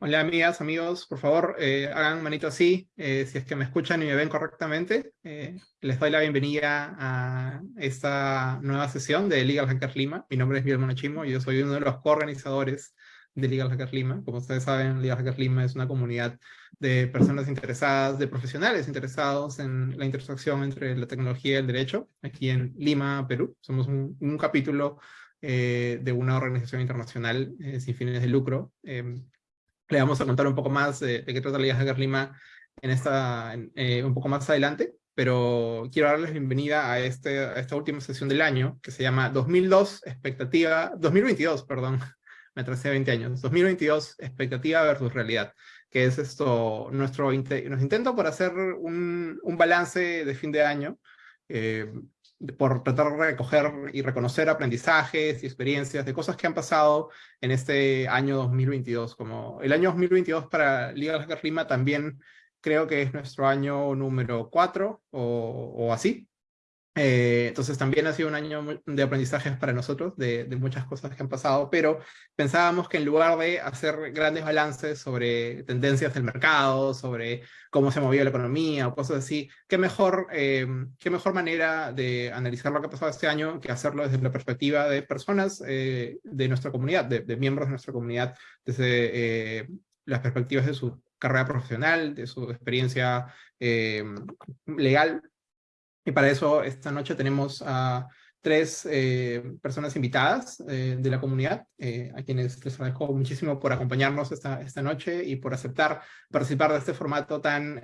Hola amigas, amigos, por favor eh, hagan manito así, eh, si es que me escuchan y me ven correctamente. Eh, les doy la bienvenida a esta nueva sesión de Legal Hacker Lima. Mi nombre es Miguel Monachimo y yo soy uno de los coorganizadores de Legal Hacker Lima. Como ustedes saben, Legal Hacker Lima es una comunidad de personas interesadas, de profesionales interesados en la intersección entre la tecnología y el derecho, aquí en Lima, Perú. Somos un, capítulo de una organización internacional sin fines de lucro em, le vamos a contar un poco más de, qué trata la Liga Hacker Lima en esta, eh, un poco más adelante, pero quiero darles bienvenida a, este, a esta última sesión del año, que se llama 2002 expectativa, 2022, perdón, me atrasé 20 años, 2022 expectativa versus realidad, que es esto, nuestro, nuestro intento por hacer un, un balance de fin de año, eh, por tratar de recoger y reconocer aprendizajes y experiencias de cosas que han pasado en este año 2022. Como el año 2022 para Liga Hacker Lima también creo que es nuestro año número 4 o, o así. Eh, entonces también ha sido un año de aprendizajes para nosotros, de, muchas cosas que han pasado, pero pensábamos que en lugar de hacer grandes balances sobre tendencias del mercado, sobre cómo se movió la economía o cosas así, qué mejor, eh, qué mejor manera de analizar lo que ha pasado este año que hacerlo desde la perspectiva de personas eh, de nuestra comunidad, de, miembros de nuestra comunidad, desde las perspectivas de su carrera profesional, de su experiencia legal y para eso esta noche tenemos a tres eh, personas invitadas eh, de la comunidad, eh, a quienes les agradezco muchísimo por acompañarnos esta, esta noche y por aceptar participar de este formato tan,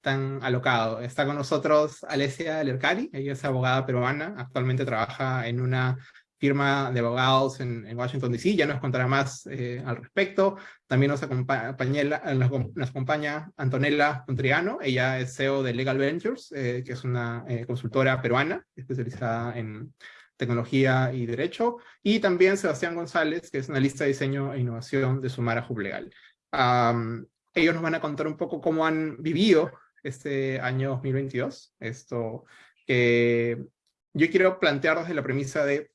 tan alocado. Está con nosotros Alessia Lercari, ella es abogada peruana, actualmente trabaja en una firma de abogados en, Washington DC, ya nos contará más eh, al respecto. También nos acompaña, nos, acompaña Antonella Contriano, ella es CEO de Legal Ventures, eh, que es una eh, consultora peruana especializada en tecnología y derecho, y también Sebastián González, que es analista de diseño e innovación de Sumara Hub Legal. ellos nos van a contar un poco cómo han vivido este año 2022, esto que yo quiero plantear desde la premisa de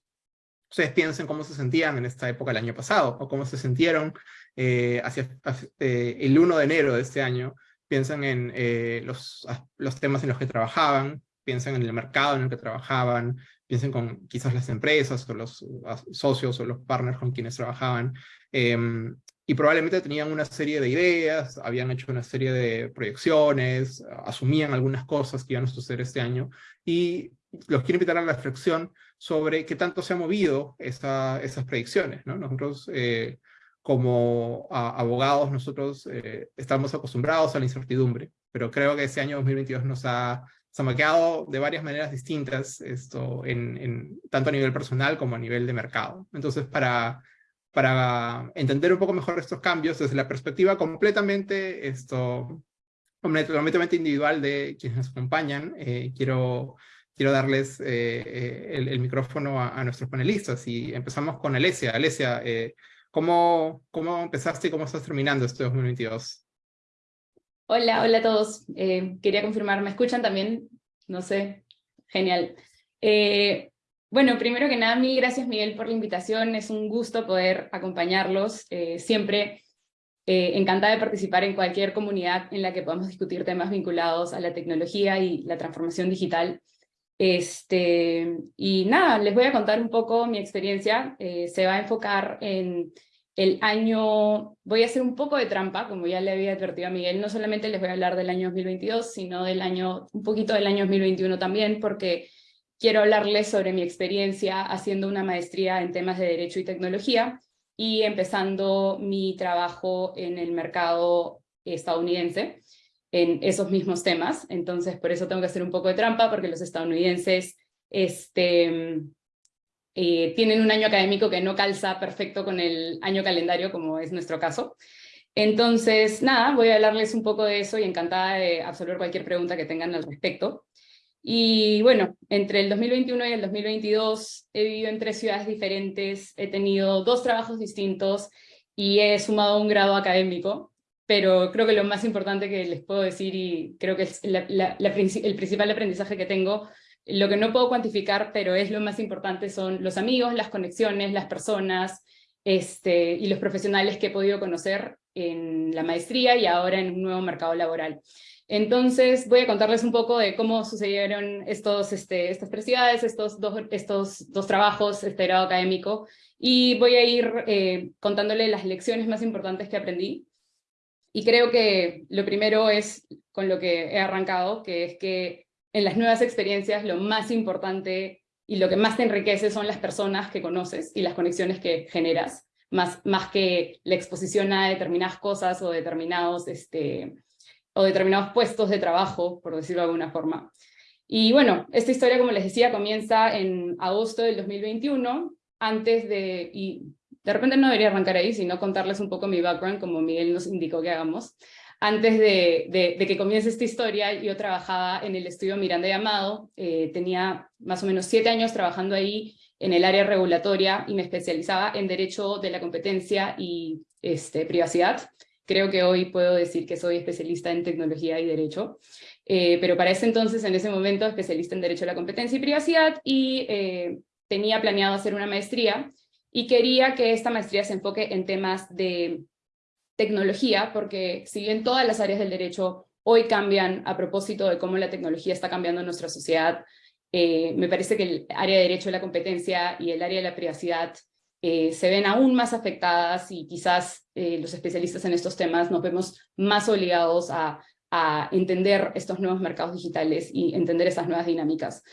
ustedes piensen cómo se sentían en esta época el año pasado, o cómo se sintieron eh, hacia, eh, el 1 de enero de este año, piensan en eh, los, los temas en los que trabajaban, piensan en el mercado en el que trabajaban, piensen con quizás las empresas o los socios o los partners con quienes trabajaban, em, y probablemente tenían una serie de ideas, habían hecho una serie de proyecciones, asumían algunas cosas que iban a suceder este año, y los quiero invitar a la reflexión sobre qué tanto se han movido esas predicciones. ¿no? Nosotros, eh, como abogados, nosotros eh, estamos acostumbrados a la incertidumbre, pero creo que ese año 2022 nos ha, se de varias maneras distintas, esto en, tanto a nivel personal como a nivel de mercado. Entonces, para, para entender un poco mejor estos cambios desde la perspectiva completamente, esto, completamente individual de quienes nos acompañan, eh, quiero quiero darles eh, eh, el, micrófono a, nuestros panelistas y empezamos con Alesia. Alesia, eh, ¿cómo, ¿cómo empezaste y cómo estás terminando este 2022? Hola, hola a todos. quería confirmar, ¿me escuchan también? No sé, genial. bueno, primero que nada, mil gracias Miguel por la invitación, es un gusto poder acompañarlos, siempre encantada de participar en cualquier comunidad en la que podamos discutir temas vinculados a la tecnología y la transformación digital. Este, y nada, les voy a contar un poco mi experiencia. Eh, se va a enfocar en el año, voy a hacer un poco de trampa, como ya le había advertido a Miguel, no solamente les voy a hablar del año 2022, sino del año, un poquito del año 2021 también, porque quiero hablarles sobre mi experiencia haciendo una maestría en temas de Derecho y Tecnología, y empezando mi trabajo en el mercado estadounidense en esos mismos temas, entonces por eso tengo que hacer un poco de trampa, porque los estadounidenses este, eh, tienen un año académico que no calza perfecto con el año calendario, como es nuestro caso. Entonces, nada, voy a hablarles un poco de eso y encantada de absolver cualquier pregunta que tengan al respecto. Y bueno, entre el 2021 y el 2022 he vivido en tres ciudades diferentes, he tenido dos trabajos distintos y he sumado un grado académico pero creo que lo más importante que les puedo decir, y creo que es el principal aprendizaje que tengo, lo que no puedo cuantificar, pero es lo más importante, son los amigos, las conexiones, las personas este, y los profesionales que he podido conocer en la maestría y ahora en un nuevo mercado laboral. Entonces voy a contarles un poco de cómo sucedieron estos, este, estas preciosidades, estos dos, estos dos trabajos, este grado académico, y voy a ir eh, contándole las lecciones más importantes que aprendí. Y creo que lo primero es con lo que he arrancado, que es que en las nuevas experiencias lo más importante y lo que más te enriquece son las personas que conoces y las conexiones que generas, más, más que la exposición a determinadas cosas o determinados este, o determinados puestos de trabajo, por decirlo de alguna forma. Y bueno, esta historia, como les decía, comienza en agosto del 2021, antes de, y de repente no debería arrancar ahí, sino contarles un poco mi background, como Miguel nos indicó que hagamos. Antes de, de, que comience esta historia, yo trabajaba en el estudio Miranda y Amado, eh, tenía más o menos siete años trabajando ahí en el área regulatoria y me especializaba en Derecho de la Competencia y este, Privacidad. Creo que hoy puedo decir que soy especialista en tecnología y derecho, eh, pero para ese entonces, en ese momento, especialista en derecho a la competencia y privacidad, y eh, tenía planeado hacer una maestría, y quería que esta maestría se enfoque en temas de tecnología, porque si bien todas las áreas del derecho hoy cambian a propósito de cómo la tecnología está cambiando nuestra sociedad, eh, me parece que el área de derecho a la competencia y el área de la privacidad eh, se ven aún más afectadas y quizás eh, los especialistas en estos temas nos vemos más obligados a, entender estos nuevos mercados digitales y entender esas nuevas dinámicas.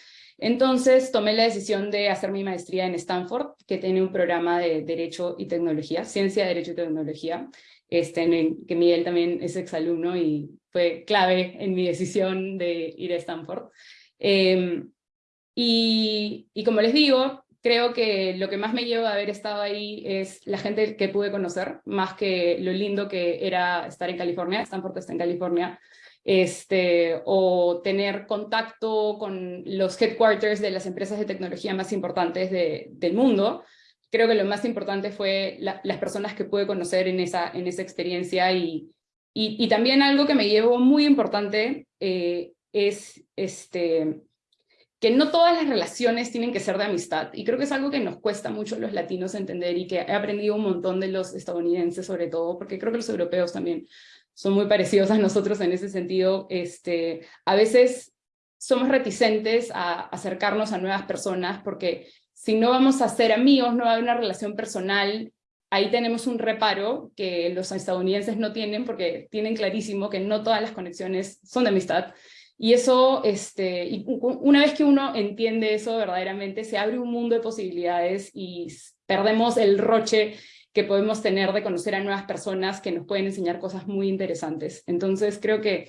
Entonces tomé la decisión de hacer mi maestría en Stanford, que tiene un programa de Derecho y Tecnología, Ciencia, Derecho y Tecnología, este, en que Miguel también es exalumno y fue clave en mi decisión de ir a Stanford. Em, y, y como les digo, creo que lo que más me lleva a haber estado ahí es la gente que pude conocer, más que lo lindo que era estar en California, Stanford está en California, este, o tener contacto con los headquarters de las empresas de tecnología más importantes del mundo. Creo que lo más importante fue las personas que pude conocer en esa, en esa experiencia y, y, también algo que me llevó muy importante eh, es este, que no todas las relaciones tienen que ser de amistad, y creo que es algo que nos cuesta mucho los latinos entender y que he aprendido un montón de los estadounidenses sobre todo, porque creo que los europeos también son muy parecidos a nosotros en ese sentido. Este, a veces somos reticentes a acercarnos a nuevas personas porque si no vamos a ser amigos, no va a haber una relación personal, ahí tenemos un reparo que los estadounidenses no tienen porque tienen clarísimo que no todas las conexiones son de amistad y eso, este, y una vez que uno entiende eso verdaderamente, se abre un mundo de posibilidades y perdemos el roche que podemos tener de conocer a nuevas personas que nos pueden enseñar cosas muy interesantes. Entonces creo que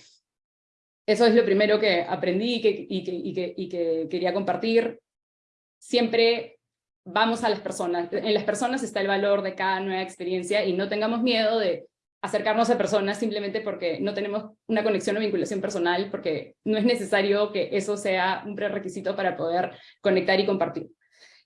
eso es lo primero que aprendí y que, y que, y que, y que quería compartir. Siempre vamos a las personas. En las personas está el valor de cada nueva experiencia y no tengamos miedo de acercarnos a personas simplemente porque no tenemos una conexión o vinculación personal, porque no es necesario que eso sea un prerequisito para poder conectar y compartir.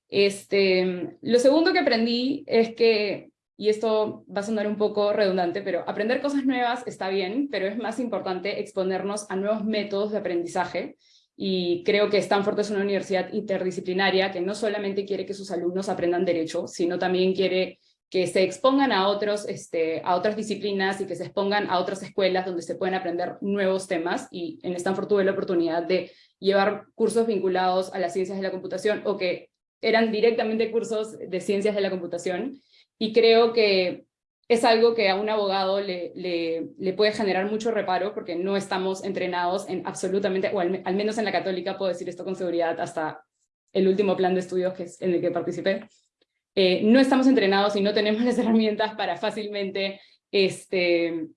Este, lo segundo que aprendí es que, y esto va a sonar un poco redundante, pero aprender cosas nuevas está bien, pero es más importante exponernos a nuevos métodos de aprendizaje, y creo que Stanford es una universidad interdisciplinaria que no solamente quiere que sus alumnos aprendan derecho, sino también quiere que se expongan a, otros, este, a otras disciplinas y que se expongan a otras escuelas donde se pueden aprender nuevos temas, y en Stanford tuve la oportunidad de llevar cursos vinculados a las ciencias de la computación, o que eran directamente cursos de ciencias de la computación, y creo que es algo que a un abogado le, le, puede generar mucho reparo, porque no estamos entrenados en absolutamente, o al, menos en la católica puedo decir esto con seguridad, hasta el último plan de estudios que en el que participé, eh, no estamos entrenados y no tenemos las herramientas para fácilmente este,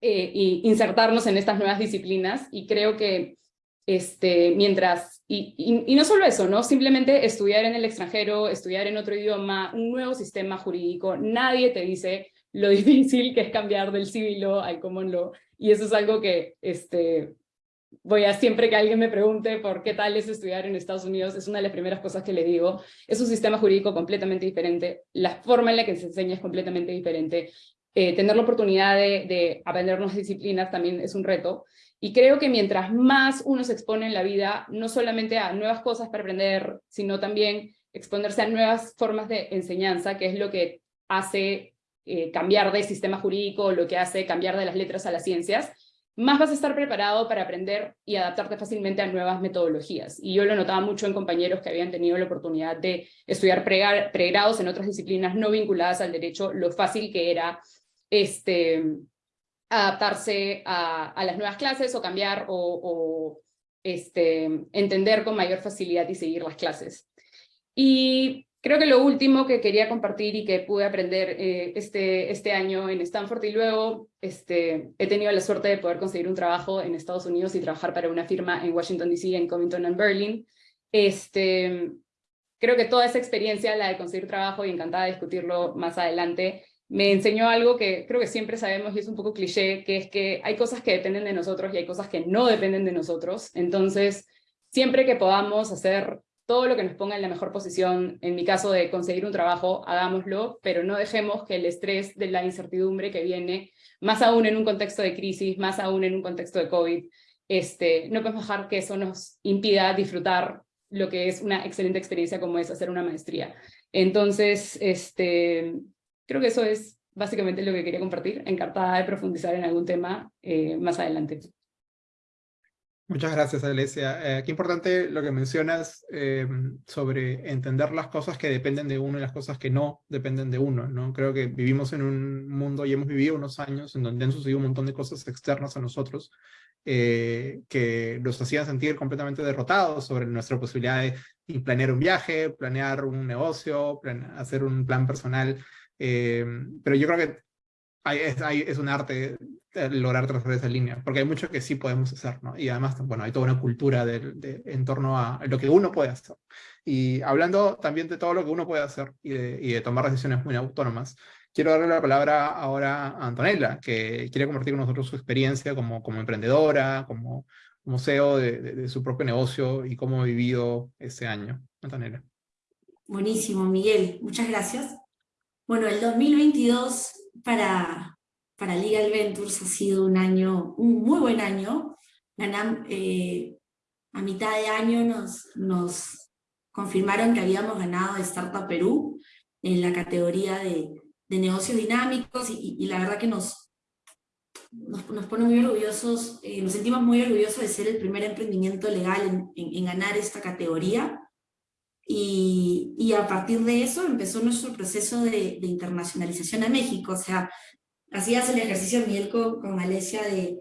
eh, insertarnos en estas nuevas disciplinas. Y creo que este, mientras, y, no solo eso, ¿no? simplemente estudiar en el extranjero, estudiar en otro idioma, un nuevo sistema jurídico, nadie te dice lo difícil que es cambiar del civil law al common law, y eso es algo que este, voy a siempre que alguien me pregunte por qué tal es estudiar en Estados Unidos, es una de las primeras cosas que le digo. Es un sistema jurídico completamente diferente, la forma en la que se enseña es completamente diferente. Eh, tener la oportunidad de aprender nuevas disciplinas también es un reto. Y creo que mientras más uno se expone en la vida, no solamente a nuevas cosas para aprender, sino también exponerse a nuevas formas de enseñanza, que es lo que hace eh, cambiar de sistema jurídico, lo que hace cambiar de las letras a las ciencias, más vas a estar preparado para aprender y adaptarte fácilmente a nuevas metodologías. Y yo lo notaba mucho en compañeros que habían tenido la oportunidad de estudiar pregrados en otras disciplinas no vinculadas al derecho, lo fácil que era este, adaptarse a, las nuevas clases o cambiar o, este, entender con mayor facilidad y seguir las clases. Y creo que lo último que quería compartir y que pude aprender eh, este, este año en Stanford y luego este, he tenido la suerte de poder conseguir un trabajo en Estados Unidos y trabajar para una firma en Washington DC, en Covington and Berlin. Este, creo que toda esa experiencia, la de conseguir trabajo y encantada de discutirlo más adelante, me enseñó algo que creo que siempre sabemos y es un poco cliché, que es que hay cosas que dependen de nosotros y hay cosas que no dependen de nosotros. Entonces, siempre que podamos hacer todo lo que nos ponga en la mejor posición, en mi caso de conseguir un trabajo, hagámoslo, pero no dejemos que el estrés de la incertidumbre que viene, más aún en un contexto de crisis, más aún en un contexto de COVID, este, no podemos dejar que eso nos impida disfrutar lo que es una excelente experiencia como es hacer una maestría. Entonces, este, creo que eso es básicamente lo que quería compartir, encantada de profundizar en algún tema eh, más adelante. Muchas gracias, Alesia. Eh, qué importante lo que mencionas eh, sobre entender las cosas que dependen de uno y las cosas que no dependen de uno. ¿no? Creo que vivimos en un mundo y hemos vivido unos años en donde han sucedido un montón de cosas externas a nosotros eh, que nos hacían sentir completamente derrotados sobre nuestra posibilidad de planear un viaje, planear un negocio, hacer un plan personal. Pero yo creo que es un arte lograr trazar esa línea, porque hay mucho que sí podemos hacer, ¿no? Y además, bueno, hay toda una cultura de, en torno a lo que uno puede hacer. Y hablando también de todo lo que uno puede hacer y de, y de tomar decisiones muy autónomas, quiero darle la palabra ahora a Antonella, que quiere compartir con nosotros su experiencia como, como emprendedora, como, como CEO de, de, su propio negocio y cómo ha vivido ese año. Antonella. Buenísimo, Miguel. Muchas gracias. Bueno, el 2022 para, para Legal Ventures ha sido un año, un muy buen año. Eh, a mitad de año nos, nos confirmaron que habíamos ganado Startup Perú en la categoría de, de negocios dinámicos y, la verdad que nos, nos, pone muy orgullosos, eh, nos sentimos muy orgullosos de ser el primer emprendimiento legal en, ganar esta categoría. Y, y, a partir de eso empezó nuestro proceso de, de, internacionalización a México. O sea, hacías el ejercicio, Miguel, con, con Alesia de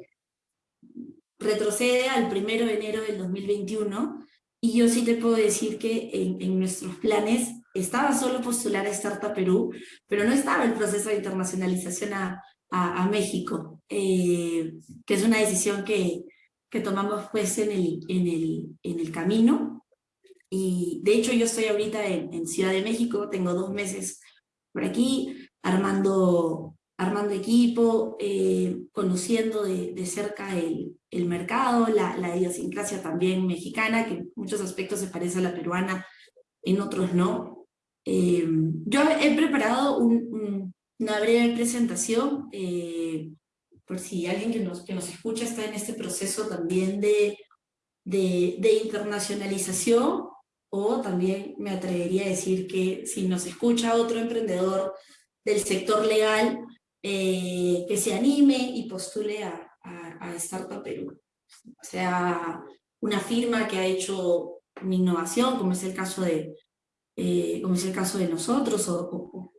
retrocede al primero de enero del 2021 y yo sí te puedo decir que en, en, nuestros planes estaba solo postular a Startup Perú, pero no estaba el proceso de internacionalización a, a, México, eh, que es una decisión que, que tomamos pues en el, en, el, en el camino. Y de hecho yo estoy ahorita en, en Ciudad de México, tengo dos meses por aquí, armando armando equipo, eh, conociendo de, cerca el, el mercado, la, la, idiosincrasia también mexicana, que en muchos aspectos se parece a la peruana, en otros no. Eh, yo he preparado una breve presentación, eh, por si alguien que nos, que nos escucha está en este proceso también de, de, de internacionalización, o también me atrevería a decir que si nos escucha otro emprendedor del sector legal, eh, que se anime y postule a, a, Startup Perú. O sea, una firma que ha hecho una innovación, como es el caso de, eh, como es el caso de nosotros, o,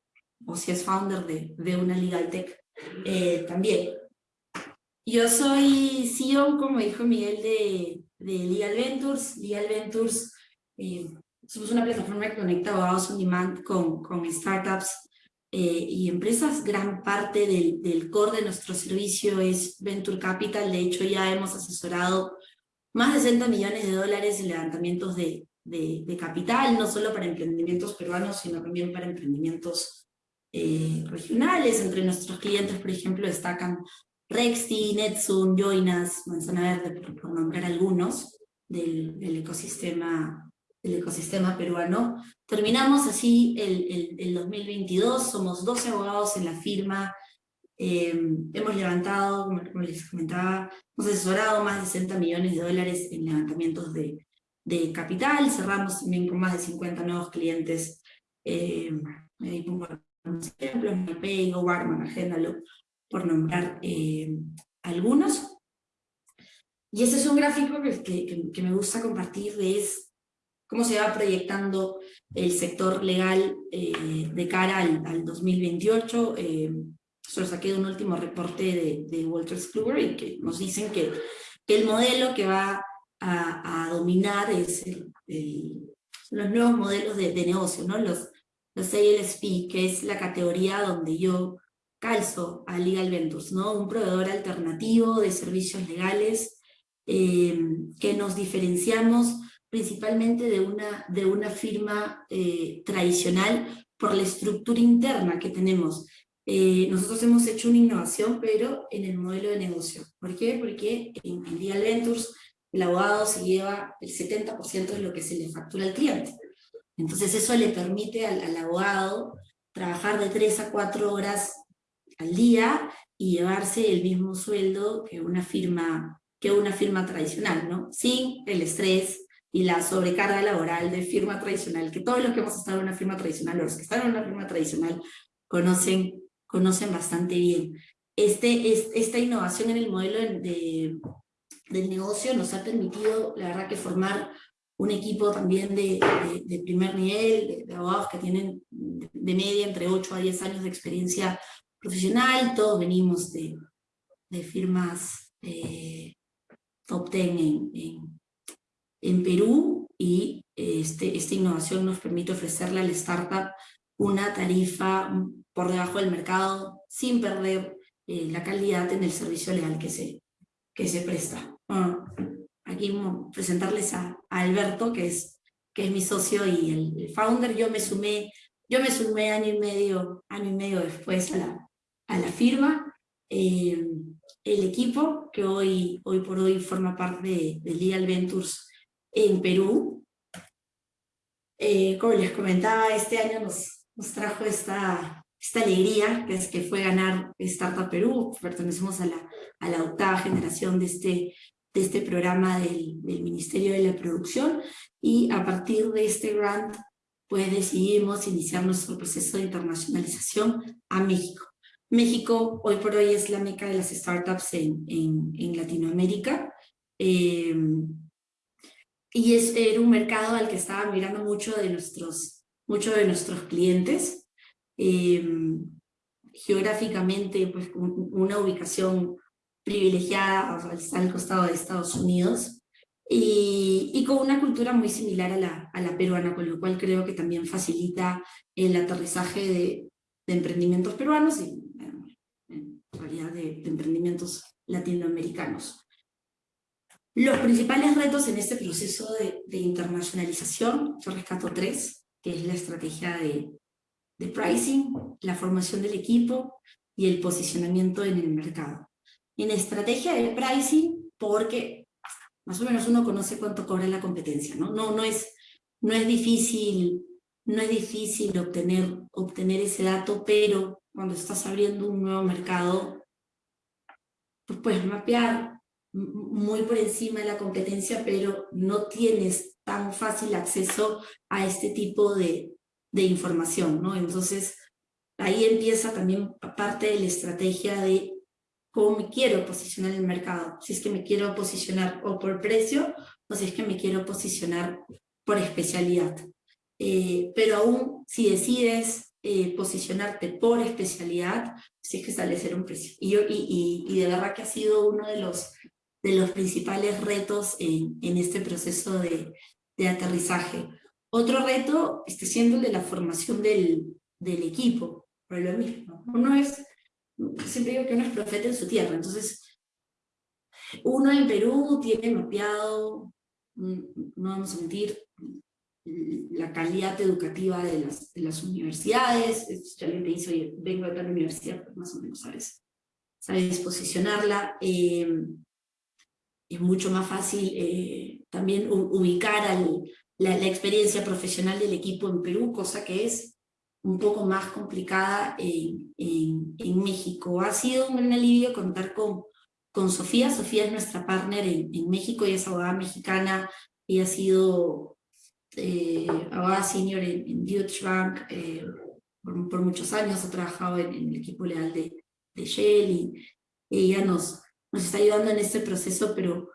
o, si es founder de, de una legal tech eh, también. Yo soy CEO, como dijo Miguel, de, de Legal Ventures. Legal Ventures somos una plataforma que conecta abogados on demand con, con startups eh, y empresas, gran parte del, del, core de nuestro servicio es Venture Capital, de hecho ya hemos asesorado más de 60 millones de dólares en levantamientos de, de, capital, no solo para emprendimientos peruanos, sino también para emprendimientos eh, regionales. Entre nuestros clientes, por ejemplo, destacan Rexti, Netsun, Joinas, Manzana Verde, por, por nombrar algunos del, del ecosistema el ecosistema peruano. Terminamos así el, el, 2022, somos 12 abogados en la firma, eh, hemos levantado, como, les comentaba, hemos asesorado más de 60 millones de dólares en levantamientos de, de capital, cerramos también con más de 50 nuevos clientes, eh, ahí pongo algunos ejemplos, MyPay, Warman, Agéndalo, por nombrar eh, algunos. Y ese es un gráfico que, que, me gusta compartir, es cómo se va proyectando el sector legal eh, de cara al, al 2028. Eh, solo saqué un último reporte de, de Walters Kluwer que nos dicen que, que el modelo que va a, a dominar es el, los nuevos modelos de, de negocio, ¿no? los, los ALSP, que es la categoría donde yo calzo a Legal Ventures, ¿no? un proveedor alternativo de servicios legales eh, que nos diferenciamos principalmente de una, de una firma eh, tradicional por la estructura interna que tenemos. Eh, nosotros hemos hecho una innovación, pero en el modelo de negocio. ¿Por qué? Porque en, en Legal Ventures el abogado se lleva el 70% de lo que se le factura al cliente. Entonces eso le permite al, al abogado trabajar de 3 a 4 horas al día y llevarse el mismo sueldo que una firma, que una firma tradicional, ¿no? Sin el estrés y la sobrecarga laboral de firma tradicional, que todos los que hemos estado en una firma tradicional, los que están en una firma tradicional, conocen, conocen bastante bien. Este, es, esta innovación en el modelo de, del negocio nos ha permitido, la verdad, que formar un equipo también de, de, primer nivel, de, abogados que tienen de media entre 8 a 10 años de experiencia profesional, todos venimos de, de firmas eh, top 10 en, en, en, Perú y este, esta innovación nos permite ofrecerle al startup una tarifa por debajo del mercado sin perder eh, la calidad en el servicio legal que se, que se presta. aquí presentarles a, a, Alberto, que es, que es mi socio y el, el, founder. Yo me sumé, yo me sumé año y medio, año y medio después a la, a la firma. Eh, el equipo que hoy, hoy por hoy forma parte de, de Legal Ventures en Perú. Eh, como les comentaba, este año nos, nos trajo esta, esta alegría, que es que fue ganar Startup Perú. Pertenecemos a la, a la octava generación de este, de este programa del, del Ministerio de la Producción y a partir de este grant pues decidimos iniciar nuestro proceso de internacionalización a México. México hoy por hoy es la meca de las startups en, en, en Latinoamérica. Eh, y es, era un mercado al que estaban mirando mucho de nuestros, mucho de nuestros clientes. Eh, geográficamente, pues una ubicación privilegiada, o sea, está al costado de Estados Unidos, y, con una cultura muy similar a la, a la peruana, con lo cual creo que también facilita el aterrizaje de, emprendimientos peruanos y en realidad de emprendimientos latinoamericanos. Los principales retos en este proceso de, internacionalización, yo rescato tres, que es la estrategia de, de, pricing, la formación del equipo y el posicionamiento en el mercado. En estrategia de pricing, porque más o menos uno conoce cuánto cobra la competencia, ¿no? No, no, es, no es difícil, no es difícil obtener, obtener ese dato, pero cuando estás abriendo un nuevo mercado, pues puedes mapear muy por encima de la competencia, pero no tienes tan fácil acceso a este tipo de, de información, ¿no? Entonces, ahí empieza también parte de la estrategia de cómo me quiero posicionar en el mercado, si es que me quiero posicionar o por precio, o si es que me quiero posicionar por especialidad. Eh, pero aún si decides eh, posicionarte por especialidad, si es que establecer un precio. Y, yo, y, y, y, de verdad que ha sido uno de los, de los principales retos en, en este proceso de, de aterrizaje. Otro reto está siendo el de la formación del, del equipo, por lo mismo. Uno es, siempre digo que uno es profeta en su tierra, entonces uno en Perú tiene mapeado, mm, no vamos a mentir, la calidad educativa de las, de las universidades, si alguien te dice, oye, vengo de la universidad, pues más o menos sabes, sabes posicionarla, eh, es mucho más fácil eh, también ubicar al, la, la, experiencia profesional del equipo en Perú, cosa que es un poco más complicada en, en, en México. Ha sido un gran alivio contar con, con Sofía, Sofía es nuestra partner en, en México, ella es abogada mexicana, y ha sido eh, abogada senior en, en Deutsche Bank, eh, por, muchos años, ha trabajado en, el equipo legal de, de Shell y ella nos, nos está ayudando en este proceso, pero,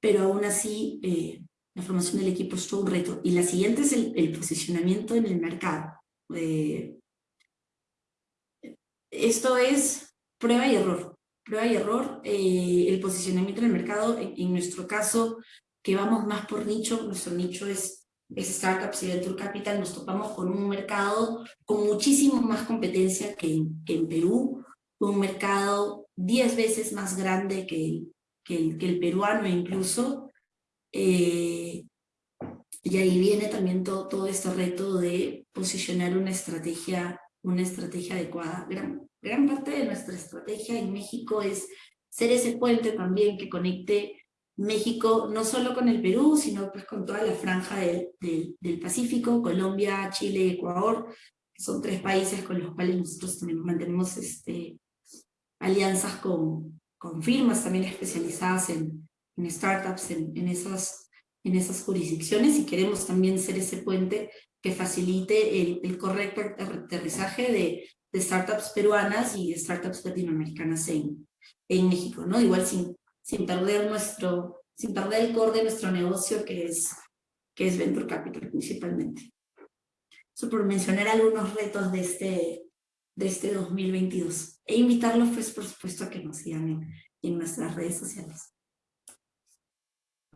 pero aún así eh, la formación del equipo es todo un reto. Y la siguiente es el, posicionamiento en el mercado. Eh, esto es prueba y error. Prueba y error, eh, el posicionamiento en el mercado, en, nuestro caso, que vamos más por nicho, nuestro nicho es, es startups y venture capital, nos topamos con un mercado con muchísimo más competencia que, que en Perú, un mercado 10 veces más grande que el, que el, peruano incluso. Eh, y ahí viene también todo, todo este reto de posicionar una estrategia, una estrategia adecuada. Gran, gran parte de nuestra estrategia en México es ser ese puente también que conecte México no solo con el Perú, sino pues con toda la franja del, del Pacífico, Colombia, Chile, Ecuador, que son tres países con los cuales nosotros también mantenemos este, alianzas con, con firmas también especializadas en, en startups en, en, esas, en esas jurisdicciones y queremos también ser ese puente que facilite el, el correcto aterrizaje de, de, startups peruanas y startups latinoamericanas en, en México, ¿no? Igual sin, sin, perder nuestro, sin perder el core de nuestro negocio que es, que es Venture Capital principalmente. Eso por mencionar algunos retos de este, de este 2022. E invitarlos, pues, por supuesto, a que nos sigan en, nuestras redes sociales.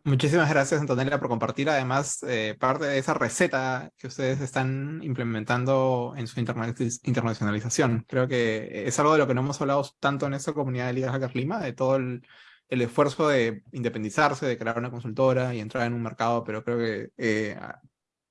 Muchísimas gracias, Antonella, por compartir además eh, parte de esa receta que ustedes están implementando en su internacionalización. Creo que es algo de lo que no hemos hablado tanto en esta comunidad de Liga Hacker Lima, de todo el, esfuerzo de independizarse, de crear una consultora y entrar en un mercado, pero creo que eh,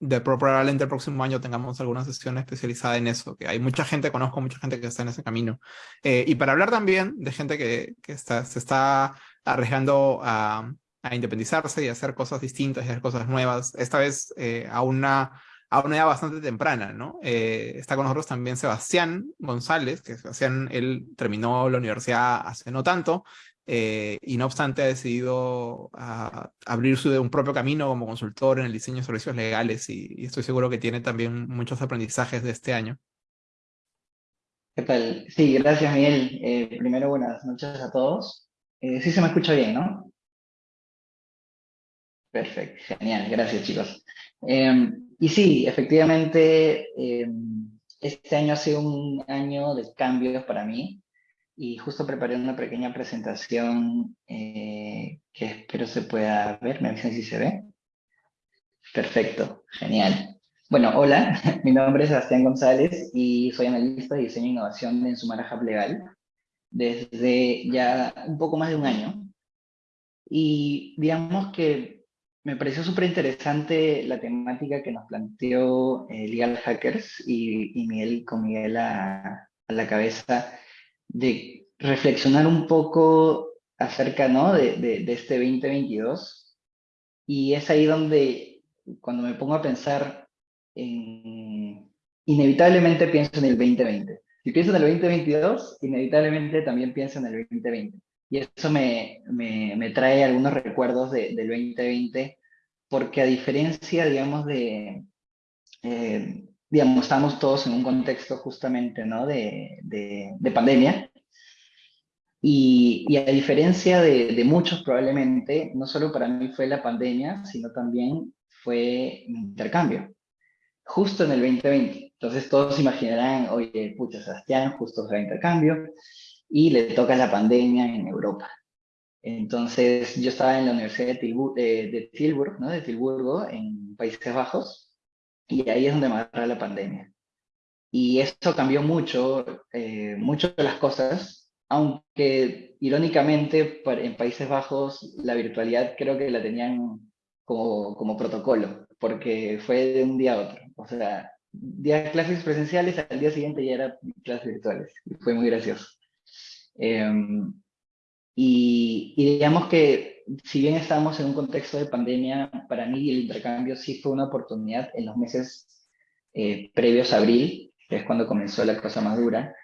de probablemente el próximo año tengamos alguna sesión especializada en eso, que hay mucha gente, conozco mucha gente que está en ese camino. Eh, y para hablar también de gente que, que está, se está arriesgando a, a, independizarse y hacer cosas distintas y hacer cosas nuevas, esta vez eh, a, una, a una edad bastante temprana, ¿no? Eh, está con nosotros también Sebastián González, que Sebastián, él terminó la universidad hace no tanto, eh, y no obstante ha decidido ah, abrir su, un propio camino como consultor en el diseño de servicios legales y, estoy seguro que tiene también muchos aprendizajes de este año. ¿Qué tal? Sí, gracias Miguel. Eh, primero, buenas noches a todos. Eh, sí se me escucha bien, ¿no? Perfecto, genial, gracias chicos. Em, y sí, efectivamente, em, este año ha sido un año de cambios para mí y justo preparé una pequeña presentación eh, que espero se pueda ver. ¿Me avisan si se ve? Perfecto, genial. Bueno, hola, mi nombre es Sebastián González y soy analista de diseño e innovación en Sumara Legal desde ya un poco más de un año. Y digamos que me pareció súper interesante la temática que nos planteó eh, Legal Hackers y, y Miguel con Miguel a la cabeza de reflexionar un poco acerca ¿no? de, de, este 2022 y es ahí donde cuando me pongo a pensar en, inevitablemente pienso en el 2020. Si pienso en el 2022, inevitablemente también pienso en el 2020. Y eso me, me, me trae algunos recuerdos de, del 2020, porque a diferencia, digamos, de, eh, digamos, estamos todos en un contexto justamente ¿no? de, de, pandemia. Y, y, a diferencia de, de, muchos probablemente, no solo para mí fue la pandemia, sino también fue mi intercambio, justo en el 2020. Entonces todos imaginarán, oye, pucha, Sebastián, justo fue el intercambio, y le toca la pandemia en Europa. Entonces yo estaba en la Universidad de, Tilburg, de, Tilburg, ¿no? de Tilburgo, en Países Bajos, y ahí es donde me agarra la pandemia. Y eso cambió mucho, eh, mucho las cosas, aunque irónicamente en Países Bajos la virtualidad creo que la tenían como, como protocolo, porque fue de un día a otro. O sea, día de clases presenciales, al día siguiente ya era clases virtuales. Y fue muy gracioso. Em, y, y, digamos que si bien estábamos en un contexto de pandemia, para mí el intercambio sí fue una oportunidad en los meses eh, previos a abril, que es cuando comenzó la cosa más dura,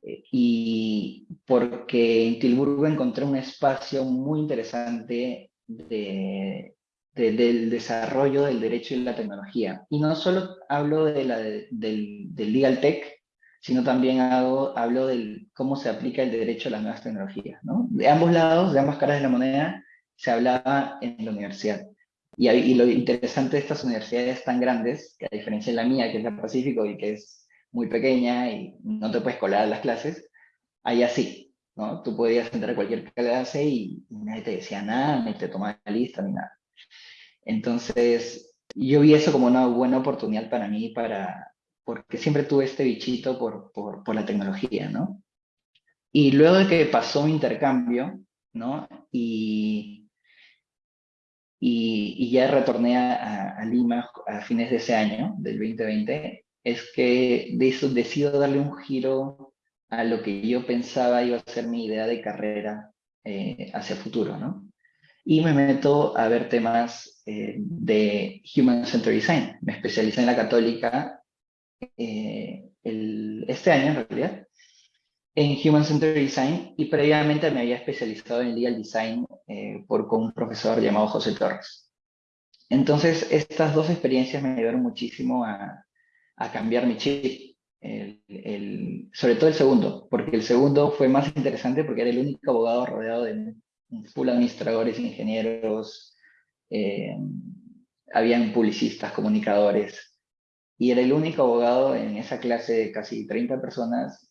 eh, y porque en Tilburgo encontré un espacio muy interesante de, del desarrollo del derecho y la tecnología. Y no solo hablo de la, del, del legal tech, sino también hago, hablo de cómo se aplica el derecho a las nuevas tecnologías. ¿no? De ambos lados, de ambas caras de la moneda, se hablaba en la universidad. Y, y, lo interesante de estas universidades tan grandes, que a diferencia de la mía, que es la Pacífico y que es muy pequeña y no te puedes colar a las clases, ahí así, ¿no? Tú podías entrar a cualquier clase y, nadie te decía nada, ni te tomaba la lista, ni nada. Entonces, yo vi eso como una buena oportunidad para mí, para, porque siempre tuve este bichito por, por, por la tecnología, ¿no? Y luego de que pasó mi intercambio, ¿no? Y y, ya retorné a, Lima a fines de ese año, del 2020, es que de eso decido darle un giro a lo que yo pensaba iba a ser mi idea de carrera eh, hacia futuro, ¿no? Y me meto a ver temas eh, de Human Centered Design. Me especialicé en la católica eh, el, este año, en realidad, en Human Centered Design y previamente me había especializado en Legal Design eh, por, con un profesor llamado José Torres. Entonces, estas dos experiencias me ayudaron muchísimo a, a cambiar mi chip, el, sobre todo el segundo, porque el segundo fue más interesante porque era el único abogado rodeado de full administradores, ingenieros, eh, habían publicistas, comunicadores, y era el único abogado en esa clase de casi 30 personas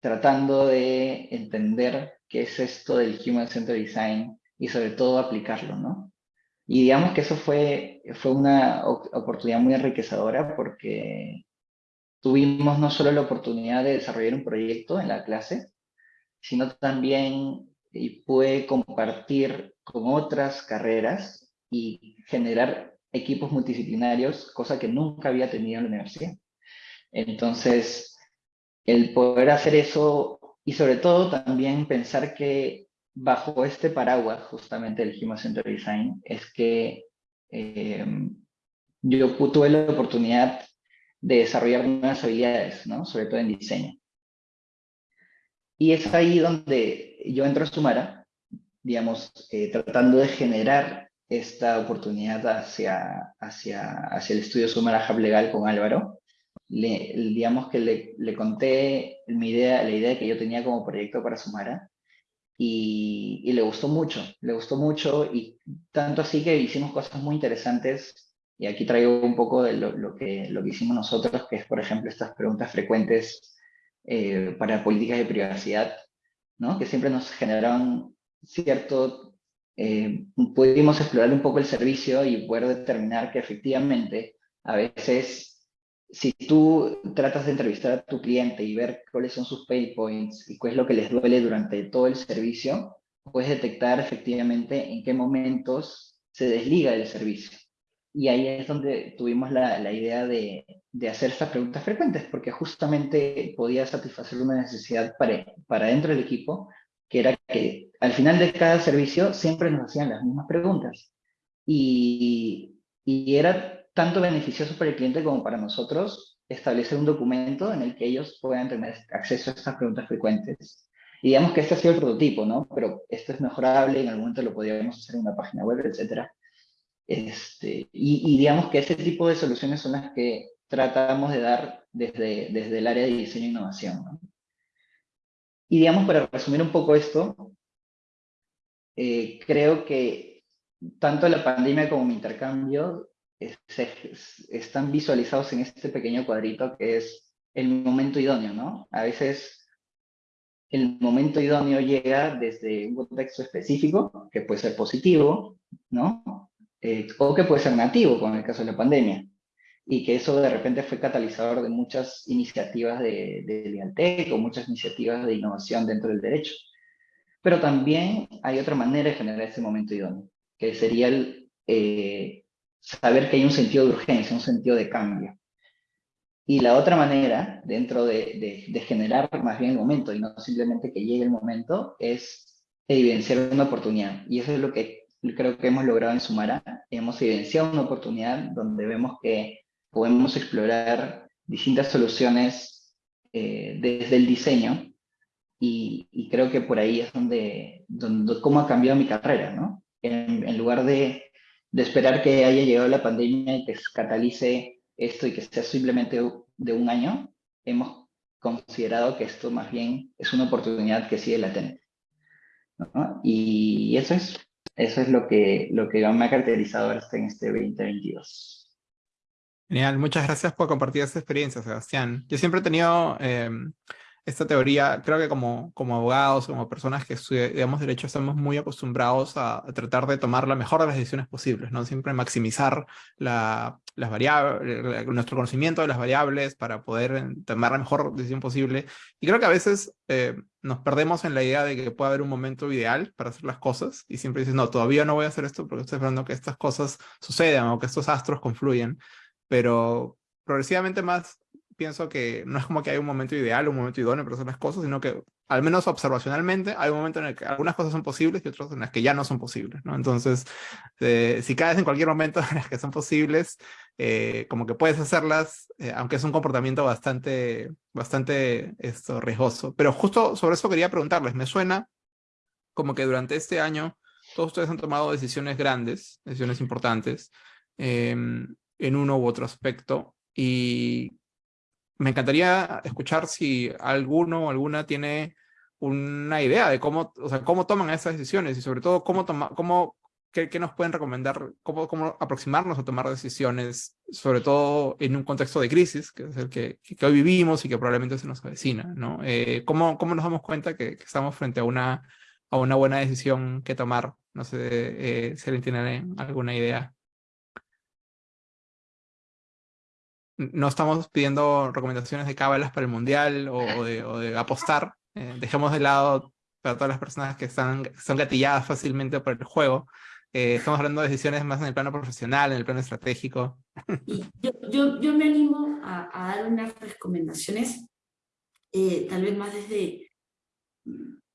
tratando de entender qué es esto del Human Centered Design y sobre todo aplicarlo, ¿no? Y digamos que eso fue, fue una oportunidad muy enriquecedora porque tuvimos no solo la oportunidad de desarrollar un proyecto en la clase, sino también y pude compartir con otras carreras y generar equipos multidisciplinarios, cosa que nunca había tenido en la universidad. Entonces, el poder hacer eso y sobre todo también pensar que bajo este paraguas justamente del Human Centered Design es que eh, yo tuve la oportunidad de desarrollar nuevas habilidades, ¿no? sobre todo en diseño. Y es ahí donde yo entro a Sumara, digamos, eh, tratando de generar esta oportunidad hacia, hacia, hacia el estudio Sumara Hub Legal con Álvaro, le, digamos que le, le, conté mi idea, la idea que yo tenía como proyecto para Sumara y, y, le gustó mucho, le gustó mucho y tanto así que hicimos cosas muy interesantes y aquí traigo un poco de lo, lo que, lo que hicimos nosotros, que es por ejemplo estas preguntas frecuentes eh, para políticas de privacidad, ¿no? que siempre nos generaban cierto, eh, pudimos explorar un poco el servicio y poder determinar que efectivamente a veces si tú tratas de entrevistar a tu cliente y ver cuáles son sus pain points y qué es lo que les duele durante todo el servicio, puedes detectar efectivamente en qué momentos se desliga del servicio. Y ahí es donde tuvimos la, la idea de, de, hacer estas preguntas frecuentes, porque justamente podía satisfacer una necesidad para, para dentro del equipo, que era que al final de cada servicio siempre nos hacían las mismas preguntas. Y, y era tanto beneficioso para el cliente como para nosotros establecer un documento en el que ellos puedan tener acceso a estas preguntas frecuentes. Y digamos que este ha sido el prototipo, ¿no? Pero esto es mejorable, en algún momento lo podríamos hacer en una página web, etc. Este, y, digamos que este tipo de soluciones son las que tratamos de dar desde, desde el área de diseño e innovación. ¿no? Y digamos, para resumir un poco esto, eh, creo que tanto la pandemia como mi intercambio están visualizados en este pequeño cuadrito que es el momento idóneo, ¿no? A veces el momento idóneo llega desde un contexto específico, que puede ser positivo, ¿no? Eh, o que puede ser negativo, como en el caso de la pandemia. Y que eso de repente fue catalizador de muchas iniciativas de, de o muchas iniciativas de innovación dentro del derecho. Pero también hay otra manera de generar ese momento idóneo, que sería eh, saber que hay un sentido de urgencia, un sentido de cambio. Y la otra manera, dentro de, de, generar más bien el momento y no simplemente que llegue el momento, es evidenciar una oportunidad. Y eso es lo que creo que hemos logrado en Sumara. Hemos evidenciado una oportunidad donde vemos que podemos explorar distintas soluciones eh, desde el diseño y, y, creo que por ahí es donde, donde cómo ha cambiado mi carrera, ¿no? En, en lugar de de esperar que haya llegado la pandemia y que catalice esto y que sea simplemente de un año, hemos considerado que esto más bien es una oportunidad que sigue latente. Y eso es, eso es lo que, lo que me ha caracterizado hasta en este 2022. Genial, muchas gracias por compartir esa experiencia, Sebastián. Yo siempre he tenido em, esta teoría, creo que como, como abogados, como personas que estudiamos Derecho, estamos muy acostumbrados a, tratar de tomar la mejor de las decisiones posibles, ¿no? Siempre maximizar la, las variables, nuestro conocimiento de las variables para poder tomar la mejor decisión posible. Y creo que a veces eh, nos perdemos en la idea de que puede haber un momento ideal para hacer las cosas y siempre dices, no, todavía no voy a hacer esto porque estoy esperando que estas cosas sucedan o que estos astros confluyan. Pero progresivamente más pienso que no es como que hay un momento ideal, un momento idóneo para hacer las cosas, sino que al menos observacionalmente hay un momento en el que algunas cosas son posibles y otras en las que ya no son posibles, ¿no? Entonces, eh, si caes en cualquier momento en las que son posibles, eh, como que puedes hacerlas, eh, aunque es un comportamiento bastante, bastante esto, riesgoso. Pero justo sobre eso quería preguntarles, me suena como que durante este año todos ustedes han tomado decisiones grandes, decisiones importantes, em, en uno u otro aspecto, y me encantaría escuchar si alguno o alguna tiene una idea de cómo, o sea, cómo toman esas decisiones y sobre todo cómo, toma, cómo qué, nos pueden recomendar, cómo, cómo aproximarnos a tomar decisiones, sobre todo en un contexto de crisis, que es el que, que hoy vivimos y que probablemente se nos avecina, ¿no? Eh, ¿cómo, ¿Cómo nos damos cuenta que, estamos frente a una, a una buena decisión que tomar? No sé eh, si alguien tiene alguna idea. No estamos pidiendo recomendaciones de cábalas para el mundial o, de, apostar. Eh, dejemos de lado para todas las personas que están, son gatilladas fácilmente por el juego. Eh, estamos hablando de decisiones más en el plano profesional, en el plano estratégico. yo, yo, me animo a, dar unas recomendaciones, eh, tal vez más desde,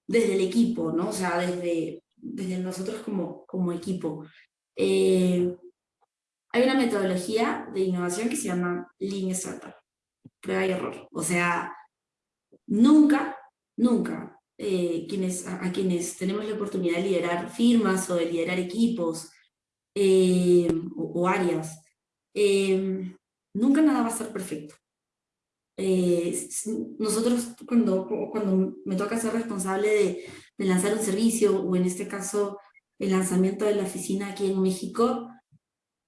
desde el equipo, ¿no? O sea, desde, desde nosotros como, como equipo. Hay una metodología de innovación que se llama Lean Startup, prueba y error. O sea, nunca, nunca eh, quienes, a, quienes tenemos la oportunidad de liderar firmas o de liderar equipos eh, o, áreas, eh, nunca nada va a ser perfecto. nosotros cuando, cuando me toca ser responsable de, de lanzar un servicio, o en este caso el lanzamiento de la oficina aquí en México,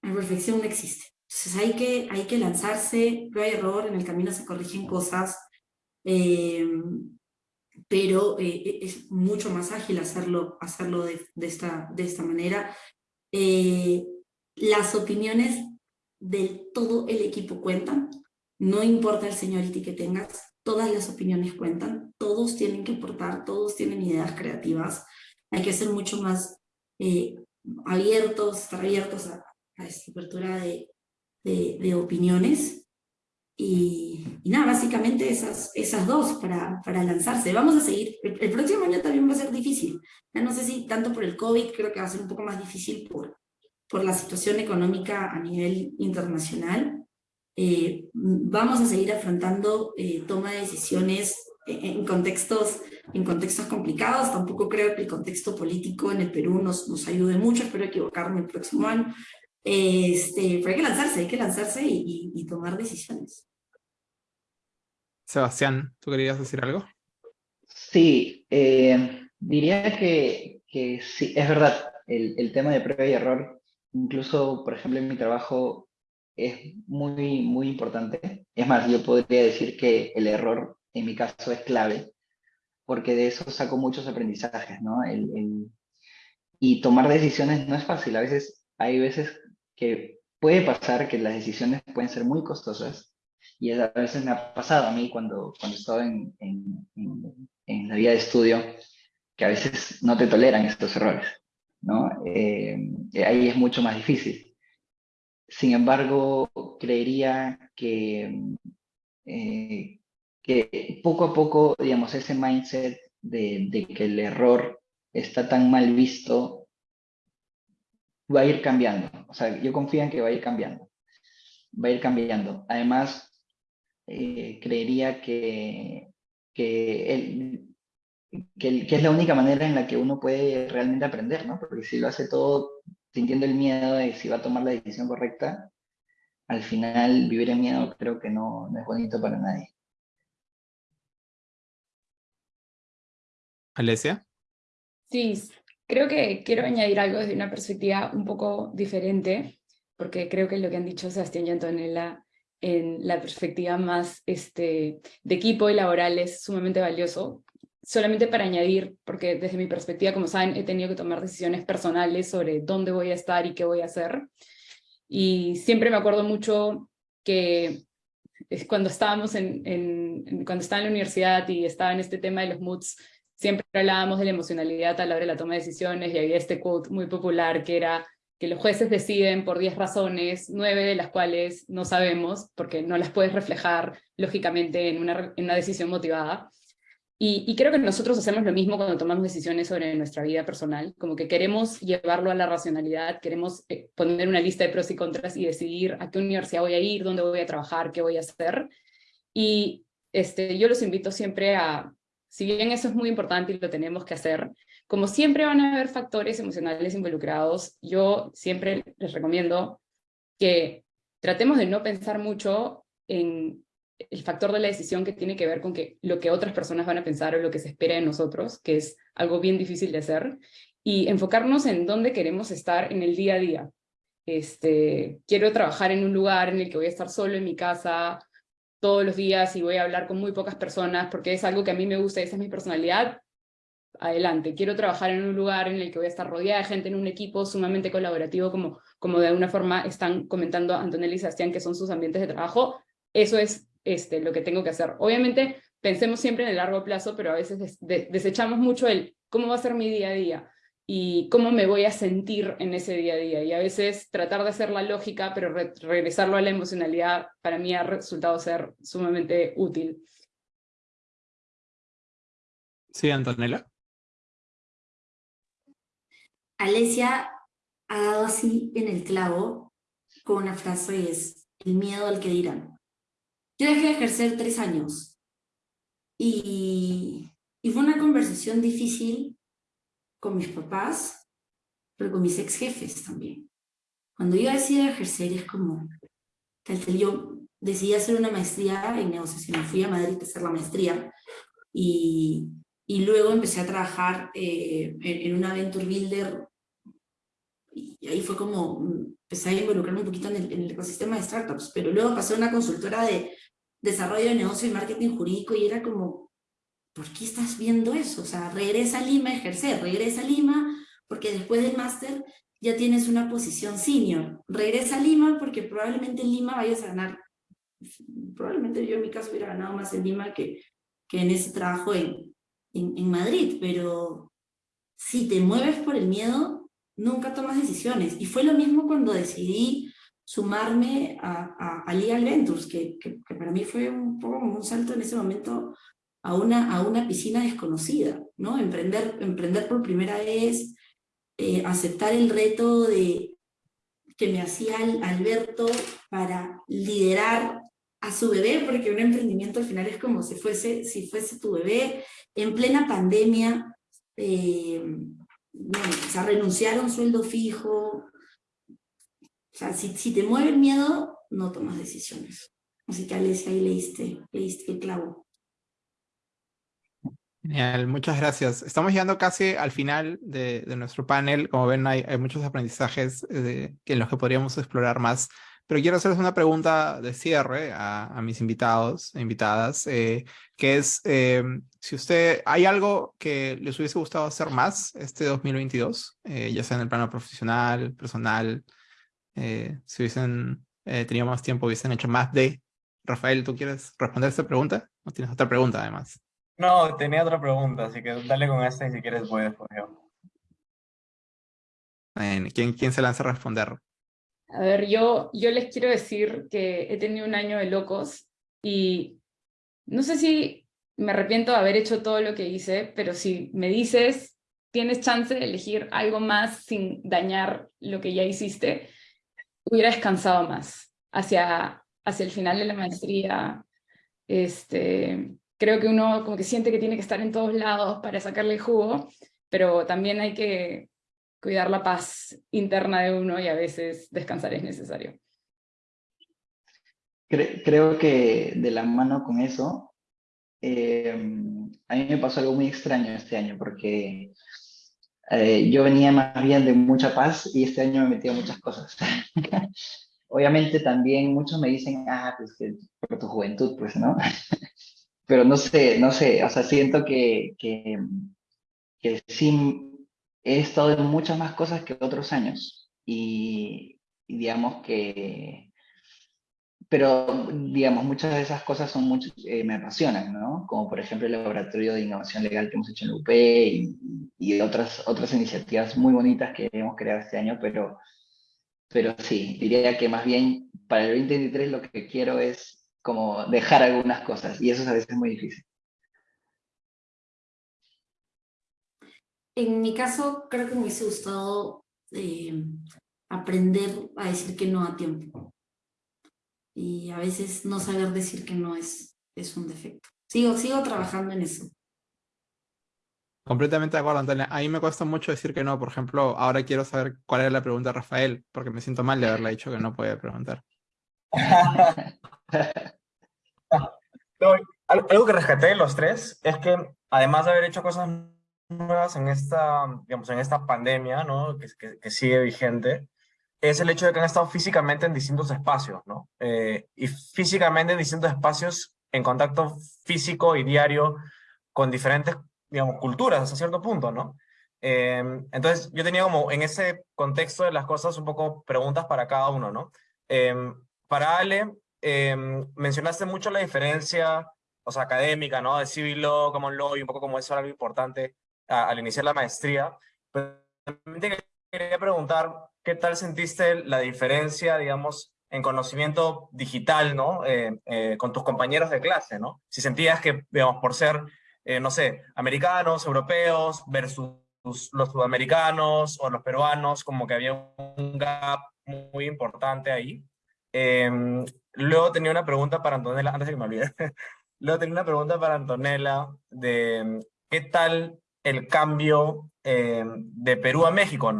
la perfección no existe. Entonces hay que, hay que lanzarse, prueba y error, en el camino se corrigen cosas, eh, pero eh, es mucho más ágil hacerlo, hacerlo de, esta, de esta manera. Eh, las opiniones de todo el equipo cuentan, no importa el seniority que tengas, todas las opiniones cuentan, todos tienen que aportar, todos tienen ideas creativas, hay que ser mucho más abiertos, estar abiertos a, a esta apertura de, de, opiniones. Y, nada, básicamente esas, esas dos para, para lanzarse. Vamos a seguir, el, próximo año también va a ser difícil. Ya no sé si tanto por el COVID, creo que va a ser un poco más difícil por, por la situación económica a nivel internacional. Eh, vamos a seguir afrontando eh, toma de decisiones en contextos, en contextos complicados. Tampoco creo que el contexto político en el Perú nos, nos ayude mucho. Espero equivocarme el próximo año. Este, pero hay que lanzarse, hay que lanzarse y, tomar decisiones. Sebastián, ¿tú querías decir algo? Sí, eh, diría que, que, sí, es verdad, el, el, tema de prueba y error, incluso, por ejemplo, en mi trabajo es muy, muy importante. Es más, yo podría decir que el error, en mi caso, es clave, porque de eso saco muchos aprendizajes, ¿no? El, el, y tomar decisiones no es fácil, a veces hay veces que puede pasar que las decisiones pueden ser muy costosas y a veces me ha pasado a mí cuando, cuando estaba en, en, en, la vida de estudio que a veces no te toleran estos errores, ¿no? Eh, ahí es mucho más difícil. Sin embargo, creería que, eh, que poco a poco, digamos, ese mindset de, de que el error está tan mal visto va a ir cambiando. O sea, yo confío en que va a ir cambiando. Va a ir cambiando. Además, eh, creería que, que, el, que, es la única manera en la que uno puede realmente aprender, ¿no? Porque si lo hace todo sintiendo el miedo de si va a tomar la decisión correcta, al final vivir en miedo creo que no, no es bonito para nadie. Alesia. Sí, creo que quiero añadir algo desde una perspectiva un poco diferente, porque creo que lo que han dicho Sebastián y Antonella en la perspectiva más este, de equipo y laboral es sumamente valioso. Solamente para añadir, porque desde mi perspectiva, como saben, he tenido que tomar decisiones personales sobre dónde voy a estar y qué voy a hacer. Y siempre me acuerdo mucho que cuando estábamos en, en, cuando estaba en la universidad y estaba en este tema de los moods, siempre hablábamos de la emocionalidad a la hora de la toma de decisiones y había este quote muy popular que era que los jueces deciden por 10 razones, nueve de las cuales no sabemos, porque no las puedes reflejar lógicamente en una, en una decisión motivada. Y, y, creo que nosotros hacemos lo mismo cuando tomamos decisiones sobre nuestra vida personal, como que queremos llevarlo a la racionalidad, queremos eh, poner una lista de pros y contras y decidir a qué universidad voy a ir, dónde voy a trabajar, qué voy a hacer. Y este, yo los invito siempre a, si bien eso es muy importante y lo tenemos que hacer, como siempre van a haber factores emocionales involucrados, yo siempre les recomiendo que tratemos de no pensar mucho en el factor de la decisión que tiene que ver con que lo que otras personas van a pensar o lo que se espera de nosotros, que es algo bien difícil de hacer, y enfocarnos en dónde queremos estar en el día a día. Este, quiero trabajar en un lugar en el que voy a estar solo en mi casa todos los días y voy a hablar con muy pocas personas porque es algo que a mí me gusta esa es mi personalidad, adelante. Quiero trabajar en un lugar en el que voy a estar rodeada de gente, en un equipo sumamente colaborativo, como, como de alguna forma están comentando Antonella y Sebastián, que son sus ambientes de trabajo. Eso es este, lo que tengo que hacer. Obviamente, pensemos siempre en el largo plazo, pero a veces desechamos mucho el cómo va a ser mi día a día y cómo me voy a sentir en ese día a día. Y a veces tratar de hacer la lógica, pero regresarlo a la emocionalidad, para mí ha resultado ser sumamente útil. Sí, Antonella. Alesia ha dado así en el clavo con una frase y es el miedo al que dirán. Yo dejé de ejercer tres años y, y fue una conversación difícil con mis papás, pero con mis ex jefes también. Cuando yo decidí ejercer es como, yo decidí hacer una maestría en negociación, fui a Madrid a hacer la maestría y, y luego empecé a trabajar eh, en, en, una Venture Builder y ahí fue como, empecé a involucrarme un poquito en el, en el ecosistema de startups, pero luego pasé a una consultora de desarrollo de negocio y marketing jurídico y era como, ¿por qué estás viendo eso? O sea, regresa a Lima a ejercer, regresa a Lima porque después del máster ya tienes una posición senior. Regresa a Lima porque probablemente en Lima vayas a ganar, probablemente yo en mi caso hubiera ganado más en Lima que, que en ese trabajo en, en, en Madrid, pero si te mueves por el miedo, nunca tomas decisiones. Y fue lo mismo cuando decidí sumarme a, a, Legal Ventures, que, que, para mí fue un poco como un salto en ese momento a una, a una piscina desconocida, ¿no? Emprender, emprender por primera vez, eh, aceptar el reto de que me hacía Alberto para liderar a su bebé, porque un emprendimiento al final es como si fuese, si fuese tu bebé, en plena pandemia, eh, bueno, renunciar a un sueldo fijo. O sea, si, te mueve el miedo, no tomas decisiones. Así que Alesia, ahí leíste el clavo. Genial, muchas gracias. Estamos llegando casi al final de, de nuestro panel. Como ven, hay, hay muchos aprendizajes eh, en los que podríamos explorar más. Pero quiero hacerles una pregunta de cierre a, a mis invitados e invitadas, eh, que es eh, si usted, ¿hay algo que les hubiese gustado hacer más este 2022? Eh, ya sea en el plano profesional, personal, eh, si hubiesen eh, tenido más tiempo, hubiesen hecho más de... Rafael, ¿tú quieres responder esta pregunta? ¿O tienes otra pregunta además? No, tenía otra pregunta, así que dale con esta y si quieres voy después yo. ¿Quién, ¿Quién se lanza a responder? A ver, yo, yo les quiero decir que he tenido un año de locos y no sé si me arrepiento de haber hecho todo lo que hice, pero si me dices, tienes chance de elegir algo más sin dañar lo que ya hiciste, hubiera descansado más hacia, hacia el final de la maestría. Este, creo que uno como que siente que tiene que estar en todos lados para sacarle jugo, pero también hay que cuidar la paz interna de uno y a veces descansar es necesario. Creo que de la mano con eso, eh, a mí me pasó algo muy extraño este año, porque eh, yo venía más bien de mucha paz y este año me metí a muchas cosas. Obviamente también muchos me dicen, ah, pues que por tu juventud, pues, ¿no? Pero no sé, no sé, o sea, siento que, que, que sí he estado en muchas más cosas que otros años. Y, y digamos que pero, digamos, muchas de esas cosas son mucho, eh, me apasionan, ¿no? Como por ejemplo el laboratorio de innovación legal que hemos hecho en la UP y, y, otras, otras iniciativas muy bonitas que hemos creado este año, pero, pero sí, diría que más bien para el 2023 lo que quiero es como dejar algunas cosas y eso es a veces muy difícil. En mi caso, creo que me hubiese gustado eh, aprender a decir que no a tiempo y a veces no saber decir que no es, es un defecto. Sigo, sigo trabajando en eso. Completamente de acuerdo, Antonia. A mí me cuesta mucho decir que no. Por ejemplo, ahora quiero saber cuál era la pregunta de Rafael, porque me siento mal de haberle dicho que no podía preguntar. algo que rescaté de los tres es que, además de haber hecho cosas nuevas en esta, digamos, en esta pandemia, ¿no? que, que, que sigue vigente, es el hecho de que han estado físicamente en distintos espacios, ¿no? Eh, y físicamente en distintos espacios en contacto físico y diario con diferentes, digamos, culturas hasta cierto punto, ¿no? Eh, entonces yo tenía como en ese contexto de las cosas un poco preguntas para cada uno, ¿no? Eh, para Ale, mencionaste mucho la diferencia, o sea, académica, ¿no? De civil law, common law y un poco como eso era algo importante al iniciar la maestría. Pero también quería preguntar, ¿qué tal sentiste la diferencia, digamos, en conocimiento digital, ¿no? Eh, eh, con tus compañeros de clase, ¿no? Si sentías que, digamos, por ser, eh, no sé, americanos, europeos, versus los sudamericanos o los peruanos, como que había un gap muy importante ahí. Em, luego tenía una pregunta para Antonella, antes que me olvide. luego tenía una pregunta para Antonella de qué tal el cambio de Perú a México,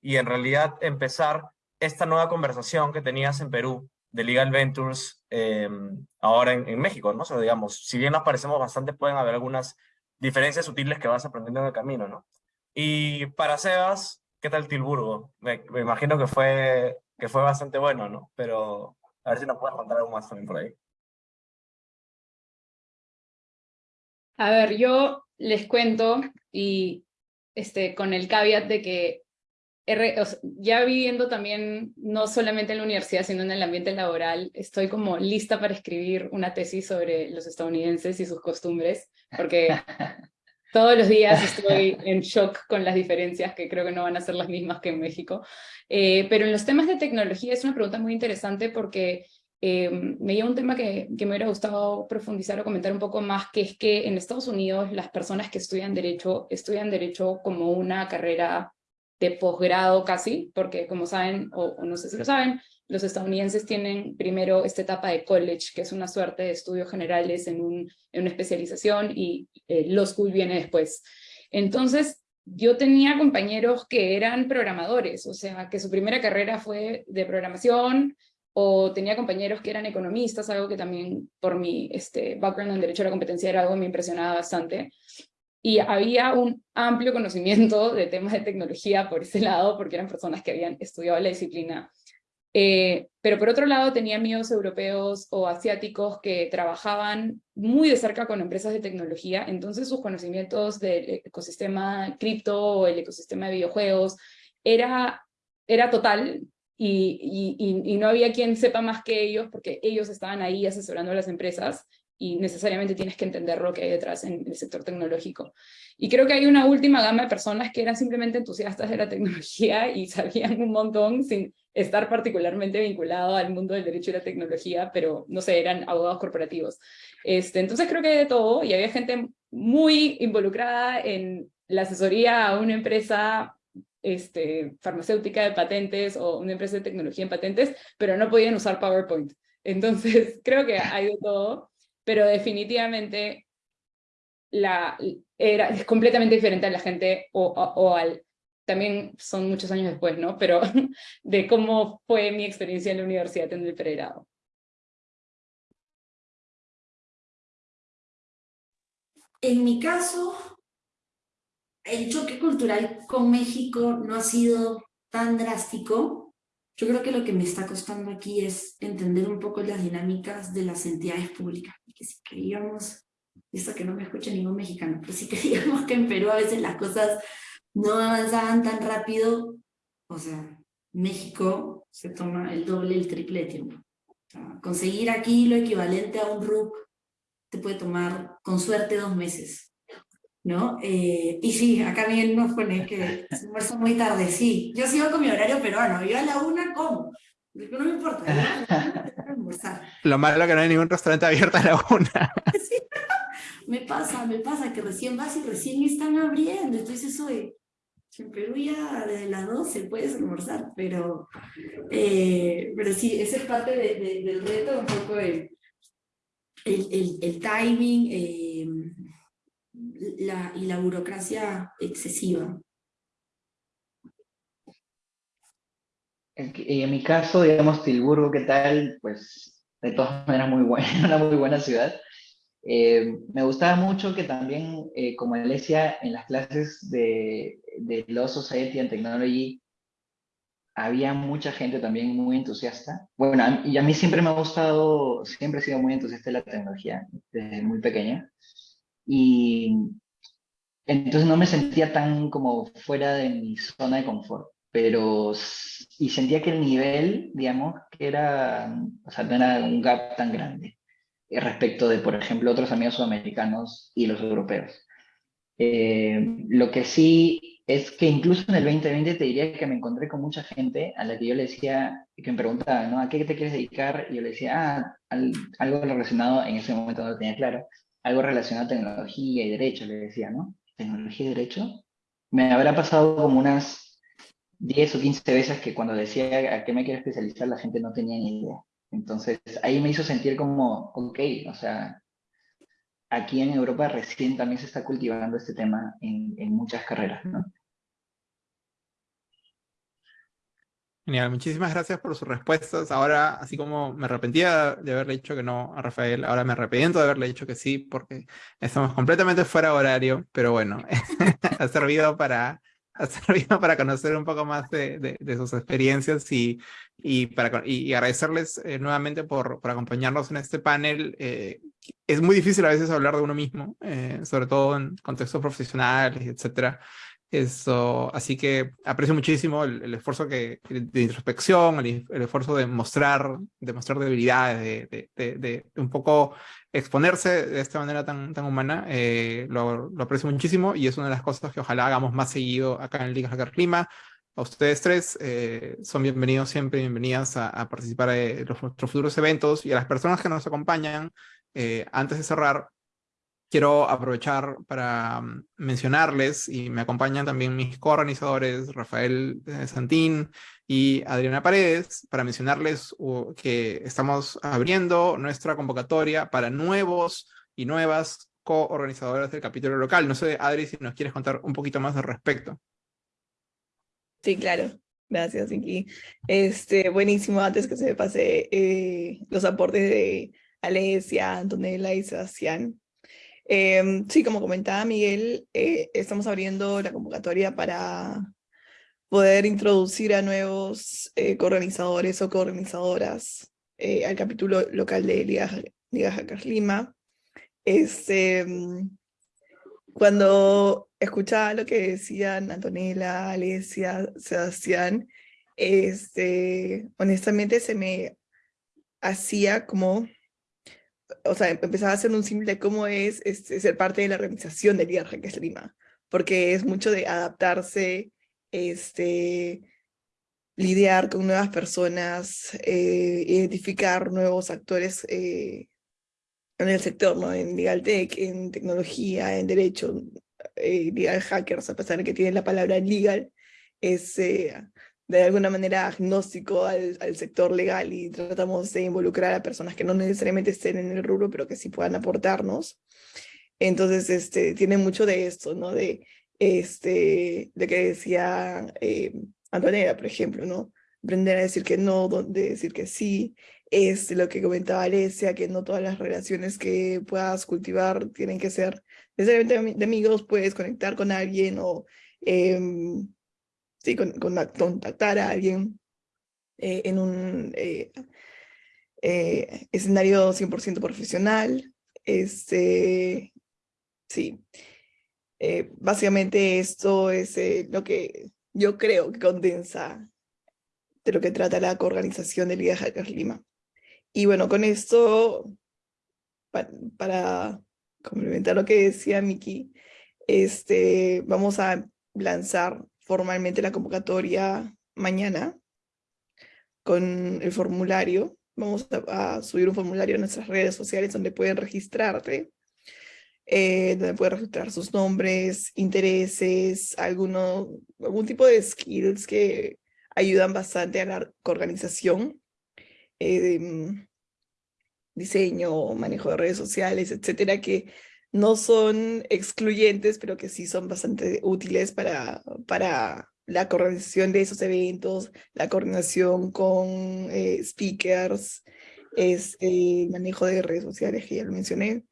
y en realidad empezar esta nueva conversación que tenías en Perú de Legal Ventures em, ahora en, México, ¿no? O digamos, si bien nos parecemos bastante, pueden haber algunas diferencias sutiles que vas aprendiendo en el camino, ¿no? Y para Sebas, ¿qué tal Tilburgo? Me, imagino que fue, que fue bastante bueno, ¿no? Pero a ver si nos puedes contar algo más también por ahí. A ver, yo les cuento y este, con el caveat de que ya viviendo también, no solamente en la universidad, sino en el ambiente laboral, estoy como lista para escribir una tesis sobre los estadounidenses y sus costumbres, porque todos los días estoy en shock con las diferencias que creo que no van a ser las mismas que en México. Eh, pero en los temas de tecnología es una pregunta muy interesante porque eh, me lleva un tema que, que, me hubiera gustado profundizar o comentar un poco más, que es que en Estados Unidos las personas que estudian Derecho, estudian Derecho como una carrera de posgrado casi, porque como saben, o, no sé si lo saben, los estadounidenses tienen primero esta etapa de college, que es una suerte de estudios generales en, un, en una especialización, y eh, law school viene después. Entonces, yo tenía compañeros que eran programadores, o sea, que su primera carrera fue de programación, o tenía compañeros que eran economistas, algo que también por mi este, background en Derecho a la Competencia era algo que me impresionaba bastante y había un amplio conocimiento de temas de tecnología por ese lado, porque eran personas que habían estudiado la disciplina. Eh, pero por otro lado tenía amigos europeos o asiáticos que trabajaban muy de cerca con empresas de tecnología, entonces sus conocimientos del ecosistema cripto o el ecosistema de videojuegos era, era total, y, y, y, no había quien sepa más que ellos, porque ellos estaban ahí asesorando a las empresas, y necesariamente tienes que entender lo que hay detrás en el sector tecnológico. Y creo que hay una última gama de personas que eran simplemente entusiastas de la tecnología y sabían un montón sin estar particularmente vinculado al mundo del derecho y la tecnología, pero no sé, eran abogados corporativos. Este, entonces creo que hay de todo y había gente muy involucrada en la asesoría a una empresa este, farmacéutica de patentes o una empresa de tecnología en patentes, pero no podían usar PowerPoint. Entonces creo que hay de todo pero definitivamente la, era, es completamente diferente a la gente o, o, al, también son muchos años después, ¿no? Pero de cómo fue mi experiencia en la universidad en el pregrado. en mi caso, el choque cultural con México no ha sido tan drástico. Yo creo que lo que me está costando aquí es entender un poco las dinámicas de las entidades públicas. Que si queríamos, esto que no me escucha ningún mexicano, pero si queríamos que en Perú a veces las cosas no avanzaban tan rápido, o sea, México se toma el doble, el triple de tiempo. conseguir aquí lo equivalente a un RUC te puede tomar, con suerte, dos meses. ¿no? Eh, y sí, acá Miguel nos pone que se almuerza muy tarde, sí. Yo sigo con mi horario peruano, yo a la una como. No me importa, almorzar. Lo malo es que no hay ningún restaurante abierto a la una. me pasa, me pasa que recién vas y recién están abriendo, entonces soy en Perú ya desde las 12 puedes almorzar, pero, eh, pero sí, esa es parte del reto, un poco el, el, el, timing eh, la, y la burocracia excesiva. En mi caso, digamos, Tilburgo, ¿qué tal? Pues de todas maneras muy buena, una muy buena ciudad. Eh, me gustaba mucho que también, eh, como decía, en las clases de, de Law Society and Technology había mucha gente también muy entusiasta. Bueno, y a mí siempre me ha gustado, siempre he sido muy entusiasta de la tecnología, desde muy pequeña. Y entonces no me sentía tan como fuera de mi zona de confort, pero y sentía que el nivel, digamos, que era, o sea, no era un gap tan grande. Eh, respecto de, por ejemplo, otros amigos sudamericanos y los europeos. Eh, lo que sí es que incluso en el 2020 te diría que me encontré con mucha gente a la que yo le decía, que me preguntaba, ¿no? ¿A qué te quieres dedicar? Y yo le decía, ah, algo relacionado, en ese momento no lo tenía claro, algo relacionado a tecnología y derecho, le decía, ¿no? ¿Tecnología y derecho? Me habrá pasado como unas 10 o 15 veces que cuando decía a qué me quiero especializar la gente no tenía ni idea. Entonces ahí me hizo sentir como, ok, o sea, aquí en Europa recién también se está cultivando este tema en, muchas carreras, ¿no? Genial, muchísimas gracias por sus respuestas. Ahora, así como me arrepentía de haberle dicho que no a Rafael, ahora me arrepiento de haberle dicho que sí, porque estamos completamente fuera de horario, pero bueno, ha servido para ha servido para conocer un poco más de, de, sus experiencias y, y, para, y agradecerles eh, nuevamente por, por, acompañarnos en este panel. Eh, es muy difícil a veces hablar de uno mismo, eh, sobre todo en contextos profesionales, etcétera. Eso, así que aprecio muchísimo el, esfuerzo de introspección, el, esfuerzo de mostrar, de mostrar debilidades, de, un poco exponerse de esta manera tan, tan humana. Eh, lo, lo, aprecio muchísimo y es una de las cosas que ojalá hagamos más seguido acá en Liga Hacker Clima. A ustedes tres eh, son bienvenidos siempre, bienvenidas a, participar los, nuestros futuros eventos y a las personas que nos acompañan. Eh, antes de cerrar, quiero aprovechar para mm, mencionarles, y me acompañan también mis coorganizadores, Rafael eh, Santín y Adriana Paredes, para mencionarles que estamos abriendo nuestra convocatoria para nuevos y nuevas coorganizadoras del capítulo local. No sé, Adri, si nos quieres contar un poquito más al respecto. Sí, claro. Gracias, Vicky. Este, buenísimo, antes que se me pase eh, los aportes de Alesia, Antonella y Sebastián. Em, sí, como comentaba Miguel, eh, estamos abriendo la convocatoria para poder introducir a nuevos eh, coorganizadores o coorganizadoras eh, al capítulo local de Liga, Liga Lima. Mm, cuando escuchaba lo que decían Antonella, Alesia, Sebastián, este, honestamente se me hacía como o sea, empezaba a hacer un símil de cómo es, este, ser parte de la organización del Liga es Lima, porque es mucho de adaptarse, este, lidiar con nuevas personas, eh, identificar nuevos actores eh, en el sector, ¿no? en legal tech, en tecnología, en derecho, eh, legal hackers, a pesar de que tienen la palabra legal, es de alguna manera agnóstico al, sector legal y tratamos de involucrar a personas que no necesariamente estén en el rubro, pero que sí puedan aportarnos. Entonces, este, tiene mucho de esto, ¿no? De, este, de que decía eh, Antonella, por ejemplo, ¿no? Aprender a decir que no, de decir que sí, es lo que comentaba Alesia, que no todas las relaciones que puedas cultivar tienen que ser necesariamente de amigos, puedes conectar con alguien o em, sí, con, contactar a alguien eh, en un eh, eh, escenario 100% profesional. Este, sí, básicamente esto es lo que yo creo que condensa de lo que trata la coorganización de Liga Hackers Lima. Y bueno, con esto, para, complementar lo que decía Miki, este, vamos a lanzar formalmente la convocatoria mañana con el formulario. Vamos a, subir un formulario en nuestras redes sociales donde pueden registrarte, eh, donde pueden registrar sus nombres, intereses, alguno, algún tipo de skills que ayudan bastante a la organización, eh, diseño, manejo de redes sociales, etcétera, que no son excluyentes, pero que sí son bastante útiles para, para la coordinación de esos eventos, la coordinación con eh, speakers, es el manejo de redes sociales que ya lo mencioné,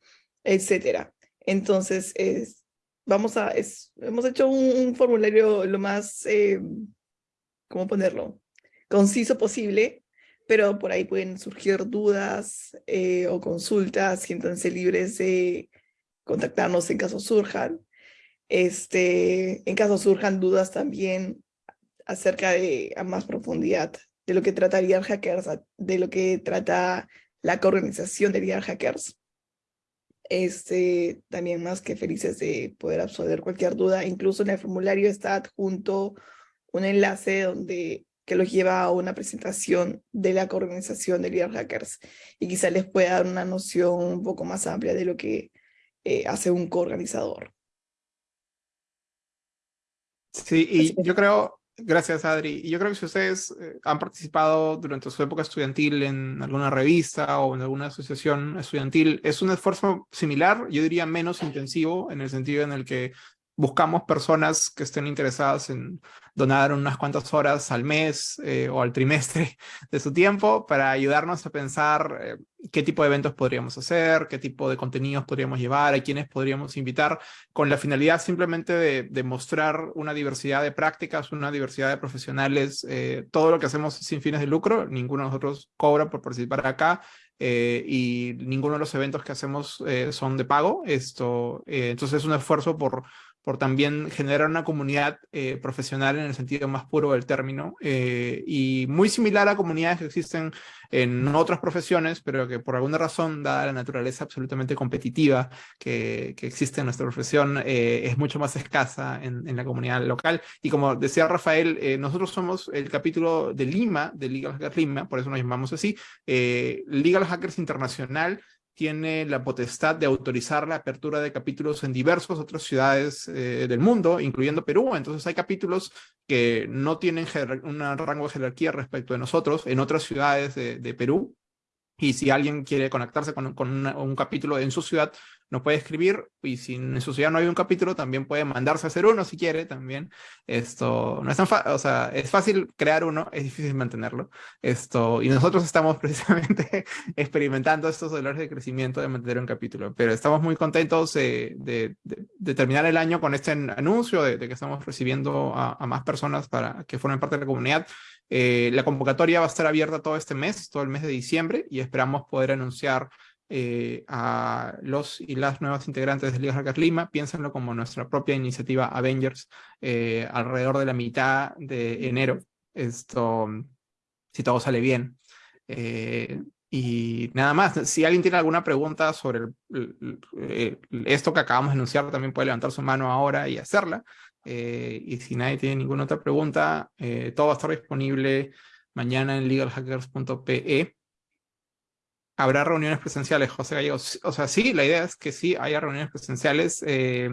etcétera. Entonces, es, vamos a, es, hemos hecho un, formulario lo más, eh, ¿cómo ponerlo? Conciso posible, pero por ahí pueden surgir dudas eh, o consultas, siéntanse libres de contactarnos en caso surjan. Este, en caso surjan dudas también acerca de a más profundidad de lo que trataría Hackers, de lo que trata la organización de Real Hackers. Este, también más que felices de poder absolver cualquier duda. Incluso en el formulario está adjunto un enlace donde que los lleva a una presentación de la organización de Real Hackers y quizá les pueda dar una noción un poco más amplia de lo que eh, hace un coorganizador. Sí, y yo creo, gracias Adri, y yo creo que si ustedes eh, han participado durante su época estudiantil en alguna revista o en alguna asociación estudiantil, es un esfuerzo similar, yo diría menos intensivo, en el sentido en el que buscamos personas que estén interesadas en donar unas cuantas horas al mes eh, o al trimestre de su tiempo para ayudarnos a pensar eh, qué tipo de eventos podríamos hacer, qué tipo de contenidos podríamos llevar, a quiénes podríamos invitar, con la finalidad simplemente de, mostrar una diversidad de prácticas, una diversidad de profesionales, eh, todo lo que hacemos sin fines de lucro, ninguno de nosotros cobra por participar acá, y ninguno de los eventos que hacemos son de pago. Esto, entonces es un esfuerzo por por también generar una comunidad eh, profesional en el sentido más puro del término, eh, y muy similar a comunidades que existen en otras profesiones, pero que por alguna razón, dada la naturaleza absolutamente competitiva que, que existe en nuestra profesión, eh, es mucho más escasa en, en, la comunidad local. Y como decía Rafael, nosotros somos el capítulo de Lima, de Legal Hackers Lima, por eso nos llamamos así, Legal Hackers Internacional, tiene la potestad de autorizar la apertura de capítulos en diversas otras ciudades eh, del mundo, incluyendo Perú. Entonces hay capítulos que no tienen un rango de jerarquía respecto de nosotros en otras ciudades de, Perú. Y si alguien quiere conectarse con, con un capítulo en su ciudad, nos puede escribir y si en su ciudad no hay un capítulo, también puede mandarse a hacer uno si quiere también. Esto no es tan fácil, o sea, es fácil crear uno, es difícil mantenerlo. Esto, y nosotros estamos precisamente experimentando estos dolores de crecimiento de mantener un capítulo, pero estamos muy contentos de, terminar el año con este anuncio de, que estamos recibiendo a, más personas para que formen parte de la comunidad. Eh, la convocatoria va a estar abierta todo este mes, todo el mes de diciembre, y esperamos poder anunciar eh, a los y las nuevas integrantes de Liga Hackers Lima, piénsenlo como nuestra propia iniciativa Avengers eh, alrededor de la mitad de enero, esto, si todo sale bien. Eh, y nada más, si alguien tiene alguna pregunta sobre esto que acabamos de anunciar, también puede levantar su mano ahora y hacerla. y si nadie tiene ninguna otra pregunta, todo va a estar disponible mañana en legalhackers.pe habrá reuniones presenciales, José Gallegos. O sea, sí, la idea es que sí haya reuniones presenciales. Eh,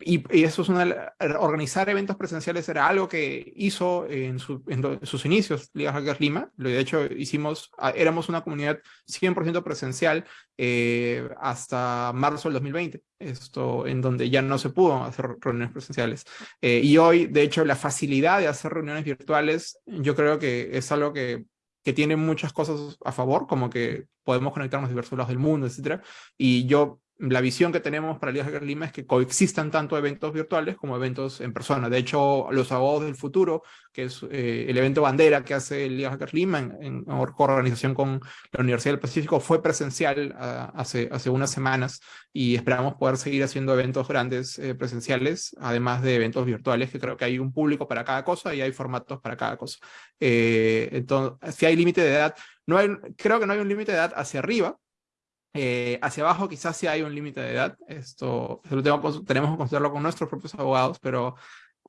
y, eso es una... Organizar eventos presenciales era algo que hizo en, sus inicios Liga Hackers Lima. De hecho, hicimos... Éramos una comunidad 100% presencial eh, hasta marzo del 2020. Esto en donde ya no se pudo hacer reuniones presenciales. Eh, y hoy, de hecho, la facilidad de hacer reuniones virtuales, yo creo que es algo que que tiene muchas cosas a favor, como que podemos conectarnos a diversos lados del mundo, etc. Y yo la visión que tenemos para Liga Hacker Lima es que coexistan tanto eventos virtuales como eventos en persona. De hecho, los abogados del futuro, que es eh, el evento bandera que hace Liga Hacker Lima en, en, organización con la Universidad del Pacífico, fue presencial uh, hace, hace unas semanas y esperamos poder seguir haciendo eventos grandes eh, presenciales, además de eventos virtuales, que creo que hay un público para cada cosa y hay formatos para cada cosa. Eh, entonces, si hay límite de edad, no hay, creo que no hay un límite de edad hacia arriba, eh, hacia abajo quizás sí hay un límite de edad, esto lo tengo, tenemos que considerarlo con nuestros propios abogados, pero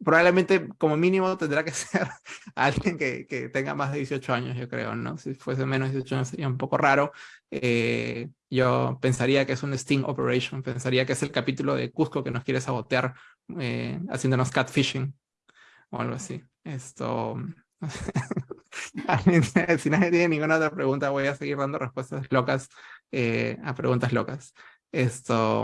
probablemente como mínimo tendrá que ser alguien que, que, tenga más de 18 años, yo creo, ¿no? Si fuese menos de 18 años sería un poco raro. Eh, yo pensaría que es un Sting Operation, pensaría que es el capítulo de Cusco que nos quiere sabotear eh, haciéndonos catfishing o algo así. Esto... si nadie tiene ninguna otra pregunta, voy a seguir dando respuestas locas eh, a preguntas locas. Esto,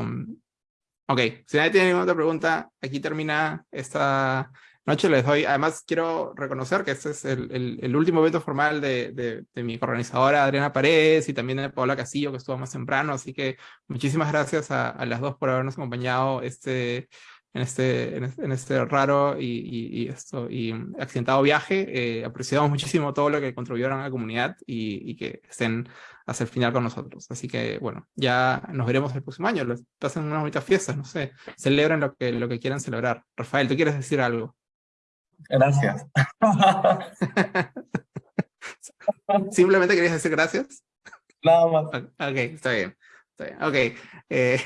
ok, si nadie tiene ninguna otra pregunta, aquí termina esta noche. Les doy, además quiero reconocer que este es el, el, el último evento formal de, de, de, mi organizadora Adriana Paredes y también de Paola Casillo que estuvo más temprano, así que muchísimas gracias a, a las dos por habernos acompañado este en este, en este, raro y, y, y, esto, y accidentado viaje. Eh, apreciamos muchísimo todo lo que contribuyeron a la comunidad y, y, que estén hasta el final con nosotros. Así que, bueno, ya nos veremos el próximo año. Pasen unas bonitas fiestas, no sé. Celebren lo que, lo que quieran celebrar. Rafael, ¿tú quieres decir algo? Gracias. ¿Simplemente querías decir gracias? Nada más. Ok, está bien. Está bien. Ok. Eh,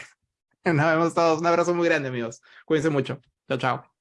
Nos vemos todos. Un abrazo muy grande, amigos. Cuídense mucho. Chao, chao.